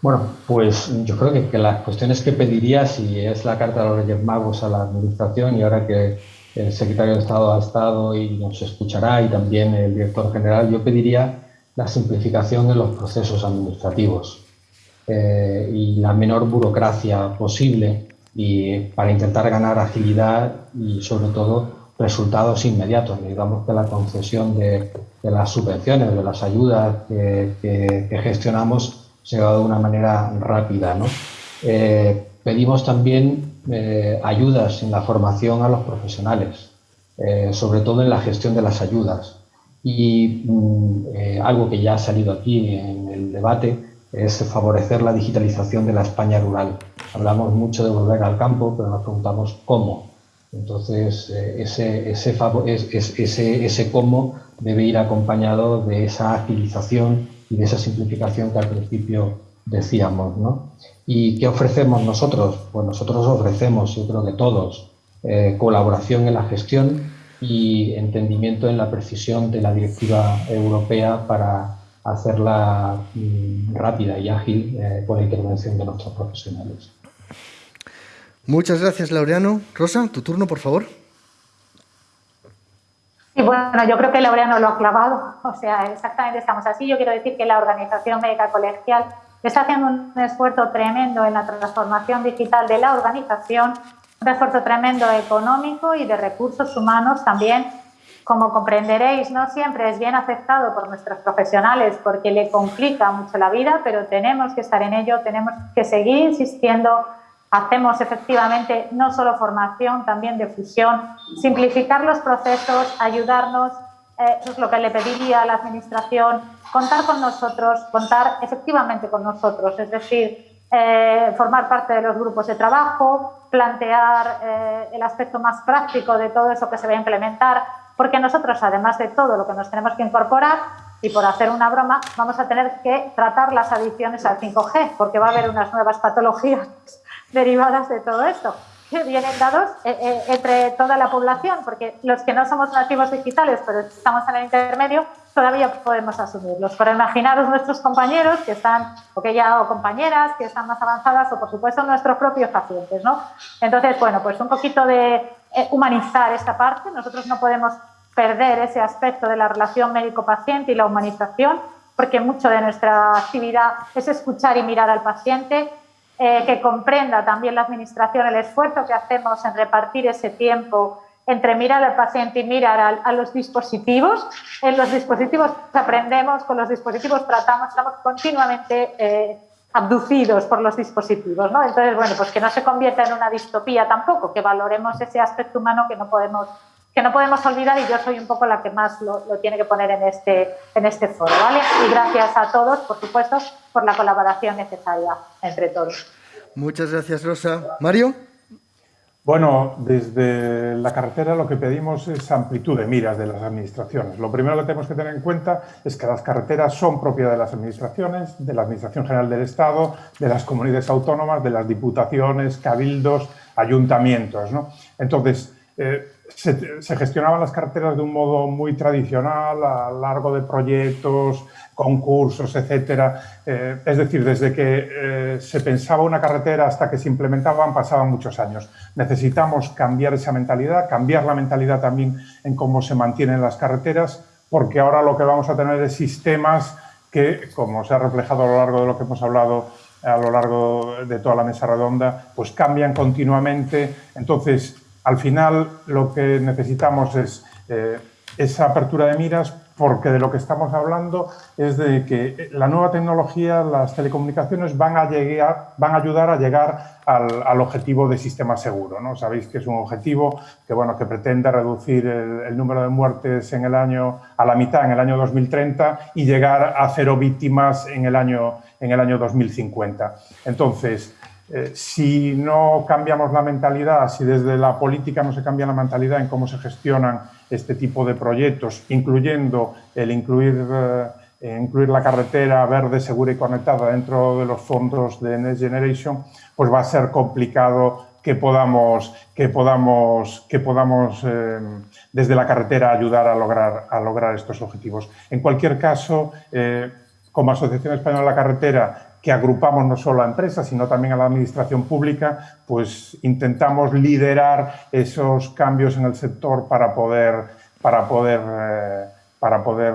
Speaker 3: Bueno, pues yo creo que, que, las cuestiones que pediría, si es la carta de los Reyes Magos a la Administración y ahora que el secretario de Estado ha estado y nos escuchará y también el director general, yo pediría la simplificación de los procesos administrativos eh, y la menor burocracia posible y para intentar ganar agilidad y sobre todo resultados inmediatos. Digamos que la concesión de, las subvenciones, de las ayudas que, gestionamos se va de una manera rápida. Eh, pedimos también eh, ayudas en la formación a los profesionales, sobre todo en la gestión de las ayudas. Y mm, eh, algo que ya ha salido aquí en el debate es favorecer la digitalización de la España rural. Hablamos mucho de volver al campo, pero nos preguntamos cómo. Entonces, eh, ese, ese, ese, ese cómo debe ir acompañado de esa agilización y de esa simplificación que al principio decíamos. ¿no? ¿Y qué ofrecemos nosotros? Pues nosotros ofrecemos, yo creo que todos, eh, colaboración en la gestión, y entendimiento en la precisión de la directiva europea para hacerla mm, rápida y ágil eh, con la intervención de nuestros profesionales.
Speaker 1: Muchas gracias, Laureano. Rosa, tu turno, por favor.
Speaker 4: Y bueno, yo creo que Laureano lo ha clavado, o sea, exactamente estamos así. Yo quiero decir que la Organización Médica Colegial está haciendo un esfuerzo tremendo en la transformación digital de la organización, un esfuerzo tremendo económico y de recursos humanos también. Como comprenderéis, no siempre es bien aceptado por nuestros profesionales porque le complica mucho la vida, pero tenemos que estar en ello, tenemos que seguir insistiendo Hacemos efectivamente no solo formación, también difusión, simplificar los procesos, ayudarnos, eh, eso es lo que le pediría a la Administración, contar con nosotros, contar efectivamente con nosotros, es decir, eh, formar parte de los grupos de trabajo, plantear eh, el aspecto más práctico de todo eso que se va a implementar, porque nosotros, además de todo lo que nos tenemos que incorporar, y por hacer una broma, vamos a tener que tratar las adicciones al 5G, porque va a haber unas nuevas patologías derivadas de todo esto, que vienen dados eh, eh, entre toda la población, porque los que no somos nativos digitales, pero estamos en el intermedio, todavía podemos asumirlos. Pero imaginaros nuestros compañeros que están, o que ya, o compañeras que están más avanzadas, o por supuesto nuestros propios pacientes, ¿no? Entonces, bueno, pues un poquito de eh, humanizar esta parte. Nosotros no podemos perder ese aspecto de la relación médico-paciente y la humanización, porque mucho de nuestra actividad es escuchar y mirar al paciente, eh, que comprenda también la Administración el esfuerzo que hacemos en repartir ese tiempo entre mirar al paciente y mirar a, los dispositivos. En los dispositivos aprendemos, con los dispositivos tratamos, estamos continuamente eh, abducidos por los dispositivos. ¿no? Entonces, bueno, pues que no se convierta en una distopía tampoco, que valoremos ese aspecto humano que no podemos que no podemos olvidar y yo soy un poco la que más lo, tiene que poner en este, en este foro. ¿vale? Y gracias a todos, por supuesto, por la colaboración necesaria entre todos.
Speaker 1: Muchas gracias, Rosa. Mario.
Speaker 5: Bueno, desde la carretera lo que pedimos es amplitud de miras de las administraciones. Lo primero que tenemos que tener en cuenta es que las carreteras son propiedad de las administraciones, de la Administración General del Estado, de las comunidades autónomas, de las diputaciones, cabildos, ayuntamientos. ¿no? Entonces, eh, se, gestionaban las carreteras de un modo muy tradicional, a largo de proyectos, concursos, etcétera. Eh, es decir, desde que eh, se pensaba una carretera hasta que se implementaban pasaban muchos años. Necesitamos cambiar esa mentalidad, cambiar la mentalidad también en cómo se mantienen las carreteras, porque ahora lo que vamos a tener es sistemas que, como se ha reflejado a lo largo de lo que hemos hablado a lo largo de toda la mesa redonda, pues cambian continuamente. Entonces, al final lo que necesitamos es eh, esa apertura de miras porque de lo que estamos hablando es de que la nueva tecnología, las telecomunicaciones van a, ayudar a llegar al, objetivo de sistema seguro. ¿no? Sabéis que es un objetivo que, bueno, que pretende reducir el, número de muertes en el año, a la mitad en el año 2030 y llegar a cero víctimas en el año, en el año 2050. Entonces, eh, si no cambiamos la mentalidad, si desde la política no se cambia la mentalidad en cómo se gestionan este tipo de proyectos, incluyendo el incluir, eh, incluir la carretera verde, segura y conectada dentro de los fondos de Next Generation, pues va a ser complicado que podamos, que podamos, que podamos eh, desde la carretera ayudar a lograr, a lograr estos objetivos. En cualquier caso, como Asociación Española de la Carretera, que agrupamos no solo a empresas, sino también a la administración pública, pues intentamos liderar esos cambios en el sector para poder, para poder, eh, para poder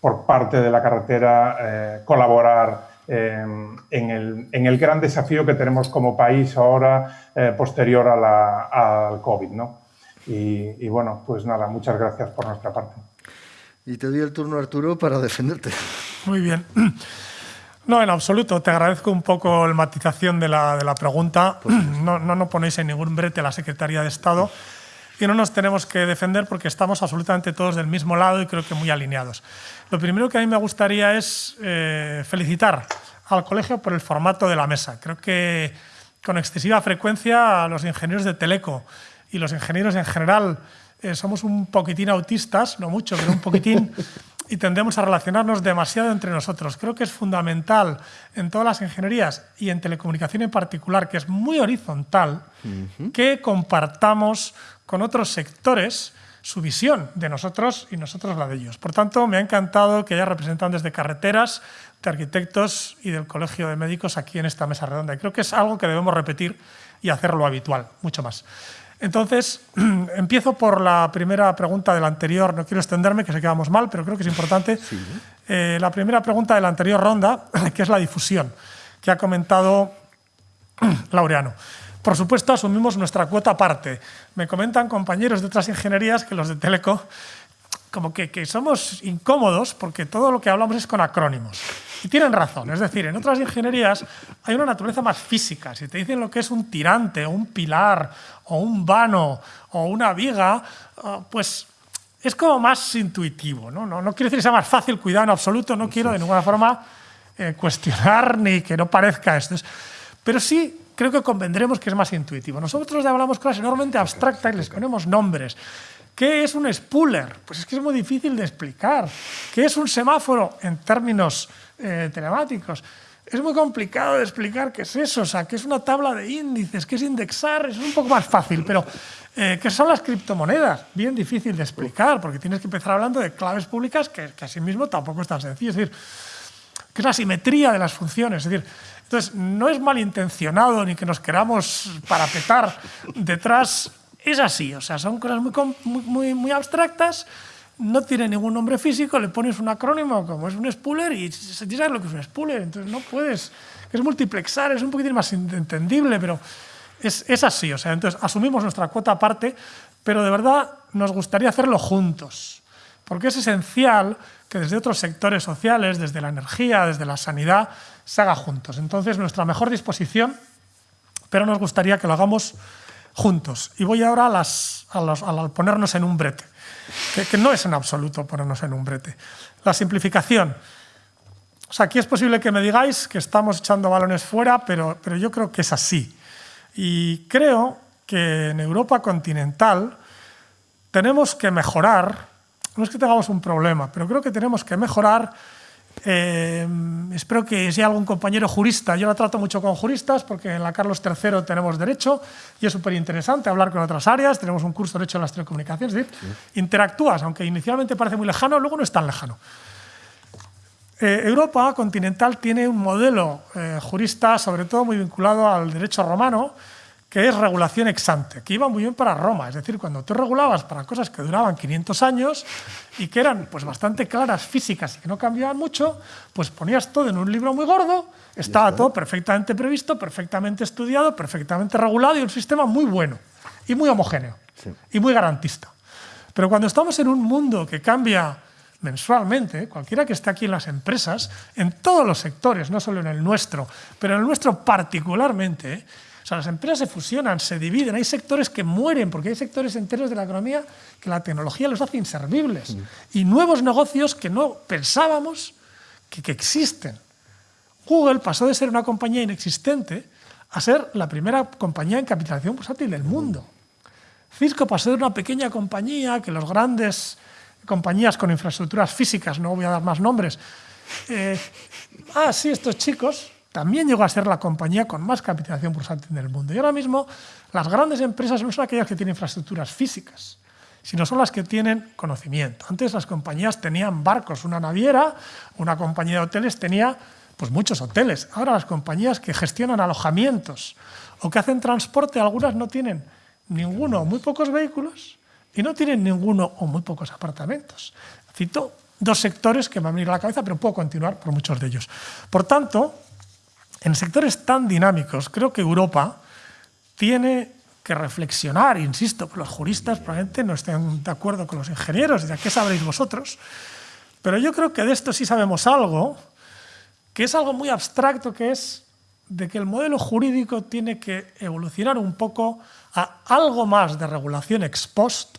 Speaker 5: por parte de la carretera, eh, colaborar en, el, en, el, gran desafío que tenemos como país ahora, eh, posterior a la, al COVID. ¿no? Y, y bueno, pues nada, muchas gracias por nuestra parte.
Speaker 1: Y te doy el turno, Arturo, para defenderte.
Speaker 2: Muy bien. No, en absoluto. Te agradezco un poco la matización de la, de la pregunta. No, no nos ponéis en ningún brete a la Secretaría de Estado y no nos tenemos que defender porque estamos absolutamente todos del mismo lado y creo que muy alineados. Lo primero que a mí me gustaría es eh, felicitar al colegio por el formato de la mesa. Creo que con excesiva frecuencia los ingenieros de Teleco y los ingenieros en general eh, somos un poquitín autistas, no mucho, pero un poquitín, y tendemos a relacionarnos demasiado entre nosotros. Creo que es fundamental en todas las ingenierías y en telecomunicación en particular, que es muy horizontal, que compartamos con otros sectores su visión de nosotros y nosotros la de ellos. Por tanto, me ha encantado que haya representantes de carreteras, de arquitectos y del Colegio de Médicos aquí en esta mesa redonda. Y creo que es algo que debemos repetir y hacerlo habitual, mucho más. Entonces, empiezo por la primera pregunta del anterior. No quiero extenderme, que se quedamos mal, pero creo que es importante. Eh, la primera pregunta de la anterior ronda, que es la difusión, que ha comentado Laureano. Por supuesto, asumimos nuestra cuota aparte. Me comentan compañeros de otras ingenierías que los de Teleco como que, que, somos incómodos porque todo lo que hablamos es con acrónimos. Y tienen razón, es decir, en otras ingenierías hay una naturaleza más física. Si te dicen lo que es un tirante, un pilar, o un vano, o una viga, ah, pues es como más intuitivo. ¿no? No, no quiero decir que sea más fácil, cuidado en absoluto, no quiero de ninguna forma eh, cuestionar ni que no parezca esto. Pero sí creo que convendremos que es más intuitivo. Nosotros ya hablamos cosas enormemente abstractas y les ponemos nombres. ¿Qué es un spooler? Pues es que es muy difícil de explicar. ¿Qué es un semáforo en términos eh, telemáticos? Es muy complicado de explicar qué es eso, o sea, qué es una tabla de índices, qué es indexar, es un poco más fácil, pero eh, ¿qué son las criptomonedas? Bien difícil de explicar, porque tienes que empezar hablando de claves públicas, que, que asimismo tampoco es tan sencillo. Es decir, ¿qué es la simetría de las funciones? Es decir, entonces, no es malintencionado ni que nos queramos parapetar detrás es así, o sea, son cosas muy, muy, muy abstractas, no tiene ningún nombre físico, le pones un acrónimo como es un spooler y sabes lo que es un spooler, entonces no puedes, es multiplexar, es un poquitín más entendible, pero es, es así, o sea, entonces asumimos nuestra cuota aparte, pero de verdad nos gustaría hacerlo juntos, porque es esencial que desde otros sectores sociales, desde la energía, desde la sanidad, se haga juntos. Entonces, nuestra mejor disposición, pero nos gustaría que lo hagamos juntos. Y voy ahora a, las, a, ponernos en un brete, que, no es en absoluto ponernos en un brete. La simplificación. O sea, aquí es posible que me digáis que estamos echando balones fuera, pero, pero yo creo que es así. Y creo que en Europa continental tenemos que mejorar, no es que tengamos un problema, pero creo que tenemos que mejorar eh, espero que hay algún compañero jurista, yo la trato mucho con juristas porque en la Carlos III tenemos derecho y es súper interesante hablar con otras áreas, tenemos un curso de derecho en las telecomunicaciones, es decir, interactúas, aunque inicialmente parece muy lejano, luego no es tan lejano. Eh, Europa continental tiene un modelo eh, jurista, sobre todo muy vinculado al derecho romano, que es regulación ex ante, que iba muy bien para Roma. Es decir, cuando tú regulabas para cosas que duraban 500 años y que eran pues, bastante claras físicas y que no cambiaban mucho, pues ponías todo en un libro muy gordo, estaba todo perfectamente previsto, perfectamente estudiado, perfectamente regulado y un sistema muy bueno y muy homogéneo y muy garantista. Pero cuando estamos en un mundo que cambia mensualmente, cualquiera que esté aquí en las empresas, en todos los sectores, no solo en el nuestro, pero en el nuestro particularmente, o sea, las empresas se fusionan, se dividen, hay sectores que mueren, porque hay sectores enteros de la economía que la tecnología los hace inservibles. Mm. Y nuevos negocios que no pensábamos que, que existen. Google pasó de ser una compañía inexistente a ser la primera compañía en capitalización bursátil del mundo. Cisco pasó de una pequeña compañía que los grandes compañías con infraestructuras físicas, no voy a dar más nombres, eh, ah, sí, estos chicos también llegó a ser la compañía con más capitalización bursátil en el mundo. Y ahora mismo las grandes empresas no son aquellas que tienen infraestructuras físicas, sino son las que tienen conocimiento. Antes las compañías tenían barcos, una naviera, una compañía de hoteles tenía pues muchos hoteles. Ahora las compañías que gestionan alojamientos o que hacen transporte, algunas no tienen ninguno o muy pocos vehículos y no tienen ninguno o muy pocos apartamentos. Cito dos sectores que me han venido a la cabeza, pero puedo continuar por muchos de ellos. Por tanto, en sectores tan dinámicos, creo que Europa tiene que reflexionar, insisto, los juristas probablemente no estén de acuerdo con los ingenieros, ¿de qué sabréis vosotros? Pero yo creo que de esto sí sabemos algo, que es algo muy abstracto, que es de que el modelo jurídico tiene que evolucionar un poco a algo más de regulación ex post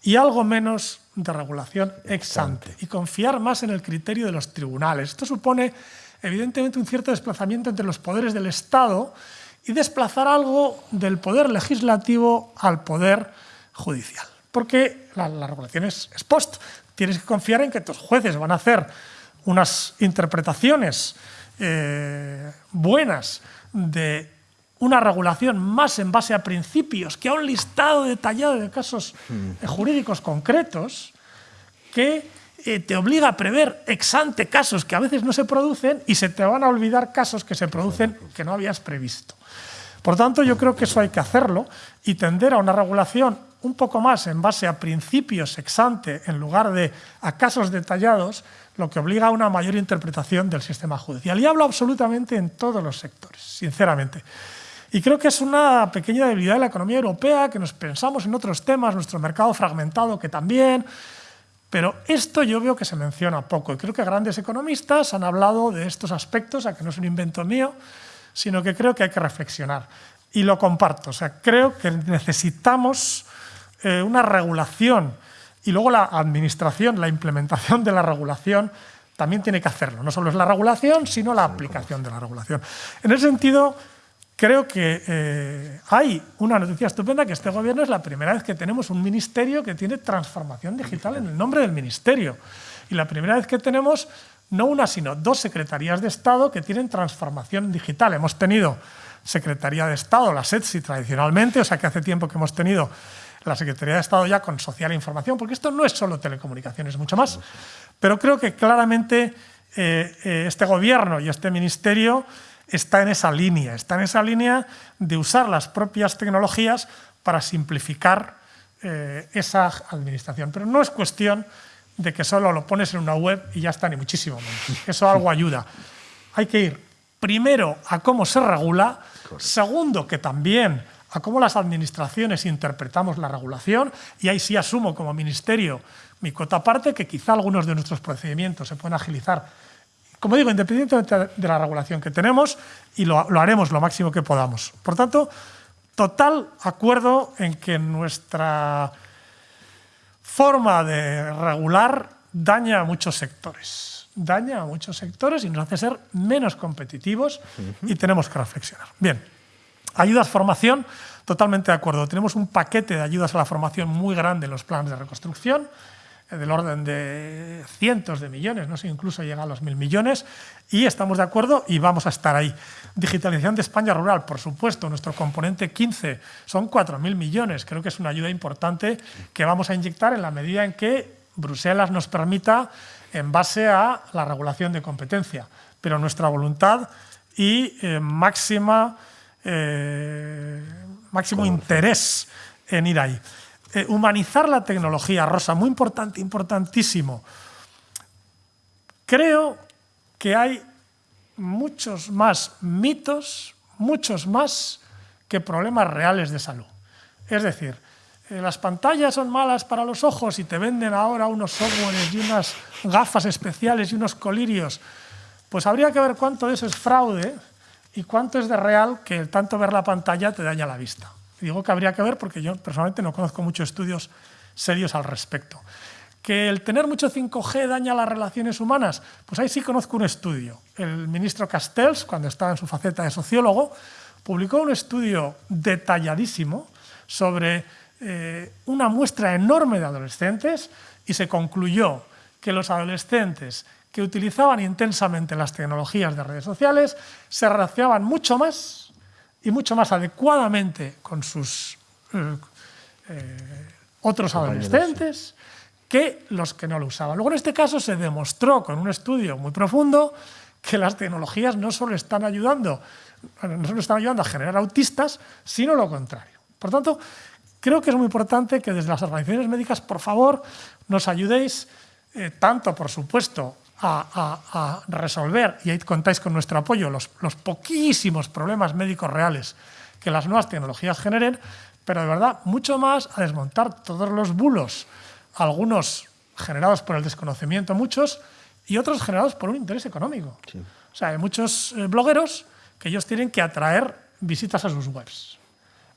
Speaker 2: y algo menos de regulación ex ante, y confiar más en el criterio de los tribunales. Esto supone evidentemente un cierto desplazamiento entre los poderes del Estado y desplazar algo del poder legislativo al poder judicial. Porque la, regulación es, post. Tienes que confiar en que tus jueces van a hacer unas interpretaciones eh, buenas de una regulación más en base a principios que a un listado detallado de casos mm. jurídicos concretos que te obliga a prever ex ante casos que a veces no se producen y se te van a olvidar casos que se producen que no habías previsto. Por tanto, yo creo que eso hay que hacerlo y tender a una regulación un poco más en base a principios ex ante en lugar de a casos detallados, lo que obliga a una mayor interpretación del sistema judicial. Y hablo absolutamente en todos los sectores, sinceramente. Y creo que es una pequeña debilidad de la economía europea, que nos pensamos en otros temas, nuestro mercado fragmentado, que también, pero esto yo veo que se menciona poco y creo que grandes economistas han hablado de estos aspectos, a que no es un invento mío, sino que creo que hay que reflexionar. Y lo comparto, o sea, creo que necesitamos eh, una regulación y luego la administración, la implementación de la regulación también tiene que hacerlo. No solo es la regulación, sino la aplicación de la regulación. En ese sentido, creo que eh, hay una noticia estupenda que este gobierno es la primera vez que tenemos un ministerio que tiene transformación digital en el nombre del ministerio. Y la primera vez que tenemos no una, sino dos secretarías de Estado que tienen transformación digital. Hemos tenido Secretaría de Estado, la SETSI tradicionalmente, o sea que hace tiempo que hemos tenido la Secretaría de Estado ya con social e información, porque esto no es solo telecomunicaciones, mucho más. Pero creo que claramente eh, eh, este gobierno y este ministerio está en esa línea, está en esa línea de usar las propias tecnologías para simplificar eh, esa administración. Pero no es cuestión de que solo lo pones en una web y ya está, ni muchísimo menos. Eso algo ayuda. Hay que ir primero a cómo se regula, segundo que también a cómo las administraciones interpretamos la regulación, y ahí sí asumo como ministerio mi cota aparte, que quizá algunos de nuestros procedimientos se pueden agilizar, como digo, independientemente de la regulación que tenemos, y lo, lo haremos lo máximo que podamos. Por tanto, total acuerdo en que nuestra forma de regular daña a muchos sectores. Daña a muchos sectores y nos hace ser menos competitivos y tenemos que reflexionar. Bien. Ayudas formación, totalmente de acuerdo. Tenemos un paquete de ayudas a la formación muy grande en los planes de reconstrucción, del orden de cientos de millones, no sé, incluso llega a los mil millones, y estamos de acuerdo y vamos a estar ahí. Digitalización de España rural, por supuesto, nuestro componente 15 son 4.000 millones, creo que es una ayuda importante que vamos a inyectar en la medida en que Bruselas nos permita en base a la regulación de competencia, pero nuestra voluntad y eh, máxima eh, máximo interés en ir ahí. Eh, humanizar la tecnología, Rosa, muy importante, importantísimo. Creo que hay muchos más mitos, muchos más que problemas reales de salud. Es decir, eh, las pantallas son malas para los ojos y te venden ahora unos softwares y unas gafas especiales y unos colirios. Pues habría que ver cuánto de eso es fraude y cuánto es de real que tanto ver la pantalla te daña la vista. Digo que habría que ver porque yo personalmente no conozco muchos estudios serios al respecto. ¿Que el tener mucho 5G daña las relaciones humanas? Pues ahí sí conozco un estudio. El ministro Castells, cuando estaba en su faceta de sociólogo, publicó un estudio detalladísimo sobre eh, una muestra enorme de adolescentes y se concluyó que los adolescentes que utilizaban intensamente las tecnologías de redes sociales se relacionaban mucho más y mucho más adecuadamente con sus eh, eh, otros adolescentes que los que no lo usaban. Luego, en este caso, se demostró con un estudio muy profundo que las tecnologías no solo están ayudando, no solo están ayudando a generar autistas, sino lo contrario. Por tanto, creo que es muy importante que desde las organizaciones médicas, por favor, nos ayudéis eh, tanto, por supuesto, a, resolver, y ahí contáis con nuestro apoyo, los, los poquísimos problemas médicos reales que las nuevas tecnologías generen, pero de verdad mucho más a desmontar todos los bulos, algunos generados por el desconocimiento, muchos, y otros generados por un interés económico. O sea, hay muchos eh, blogueros que ellos tienen que atraer visitas a sus webs.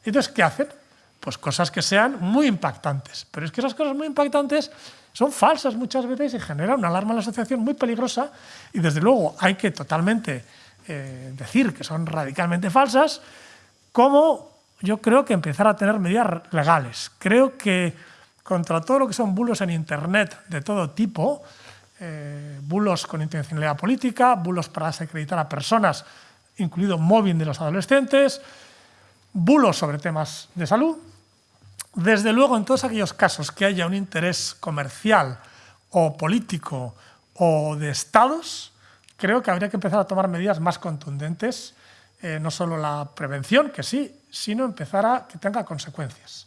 Speaker 2: Entonces, ¿qué hacen? Pues cosas que sean muy impactantes. Pero es que esas cosas muy impactantes son falsas muchas veces y generan una alarma en la asociación muy peligrosa y desde luego hay que totalmente eh, decir que son radicalmente falsas, como yo creo que empezar a tener medidas legales. Creo que contra todo lo que son bulos en Internet de todo tipo, eh, bulos con intencionalidad política, bulos para desacreditar a personas, incluido móvil de los adolescentes, bulos sobre temas de salud, desde luego, en todos aquellos casos que haya un interés comercial o político o de estados, creo que habría que empezar a tomar medidas más contundentes eh, no solo la prevención, que sí, sino empezar a que tenga consecuencias.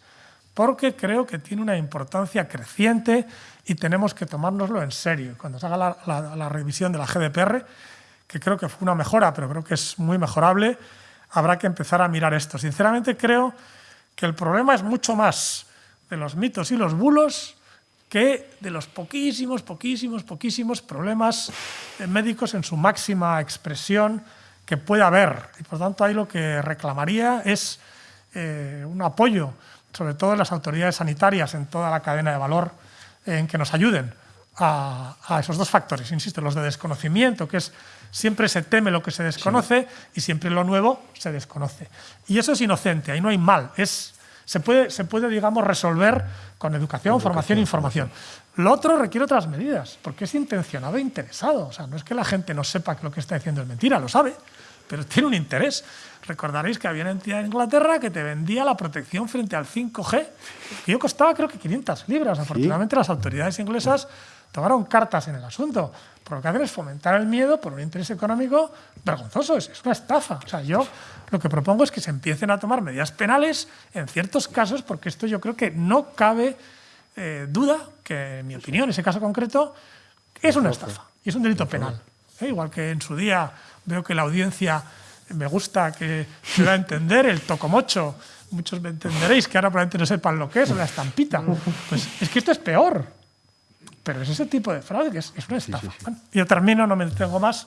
Speaker 2: Porque creo que tiene una importancia creciente y tenemos que tomárnoslo en serio. Cuando se haga la, la revisión de la GDPR, que creo que fue una mejora, pero creo que es muy mejorable, habrá que empezar a mirar esto. Sinceramente creo que el problema es mucho más de los mitos y los bulos que de los poquísimos, poquísimos, poquísimos problemas médicos en su máxima expresión que puede haber. Y por tanto ahí lo que reclamaría es eh, un apoyo, sobre todo de las autoridades sanitarias en toda la cadena de valor, en que nos ayuden a, esos dos factores, insisto, los de desconocimiento, que es siempre se teme lo que se desconoce y siempre lo nuevo se desconoce. Y eso es inocente, ahí no hay mal, es se puede, se puede digamos, resolver con educación, formación e información. Lo otro requiere otras medidas, porque es intencionado e interesado. O sea, no es que la gente no sepa que lo que está diciendo es mentira, lo sabe, pero tiene un interés. Recordaréis que había una entidad en Inglaterra que te vendía la protección frente al 5G, que yo costaba creo que 500 libras. Afortunadamente las autoridades inglesas tomaron cartas en el asunto. Por lo que hacen es fomentar el miedo por un interés económico vergonzoso, es, una estafa. O sea, yo lo que propongo es que se empiecen a tomar medidas penales en ciertos casos, porque esto yo creo que no cabe eh, duda que, en mi opinión, ese caso concreto, es una estafa y es un delito penal. ¿eh? Igual que en su día veo que la audiencia me gusta que se da a entender el tocomocho. Muchos me entenderéis que ahora probablemente no sepan lo que es, la estampita. Pues es que esto es peor. Pero es ese tipo de fraude que es, una estafa. yo termino, no me detengo más,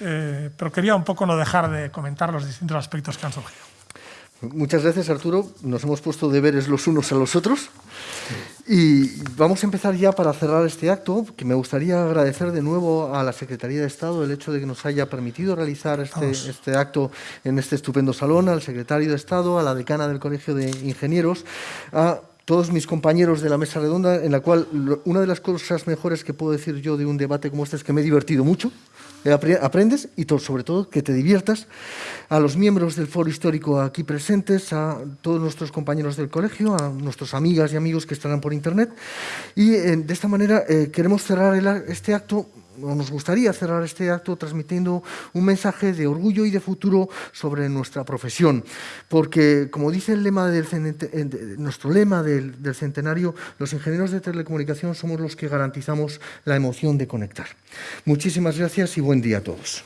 Speaker 2: eh, pero quería un poco no dejar de comentar los distintos aspectos que han surgido.
Speaker 1: Muchas gracias, Arturo. Nos hemos puesto deberes los unos a los otros. Y vamos a empezar ya para cerrar este acto, que me gustaría agradecer de nuevo a la Secretaría de Estado el hecho de que nos haya permitido realizar este, este acto en este estupendo salón, al Secretario de Estado, a la Decana del Colegio de Ingenieros, a todos mis compañeros de la mesa redonda, en la cual una de las cosas mejores que puedo decir yo de un debate como este es que me he divertido mucho, aprendes y sobre todo que te diviertas, a los miembros del foro histórico aquí presentes, a todos nuestros compañeros del colegio, a nuestras amigas y amigos que estarán por internet. Y eh, de esta manera eh, queremos cerrar este acto nos gustaría cerrar este acto transmitiendo un mensaje de orgullo y de futuro sobre nuestra profesión, porque como dice el lema del, nuestro lema del, del centenario, los ingenieros de telecomunicación somos los que garantizamos la emoción de conectar. Muchísimas gracias y buen día a todos.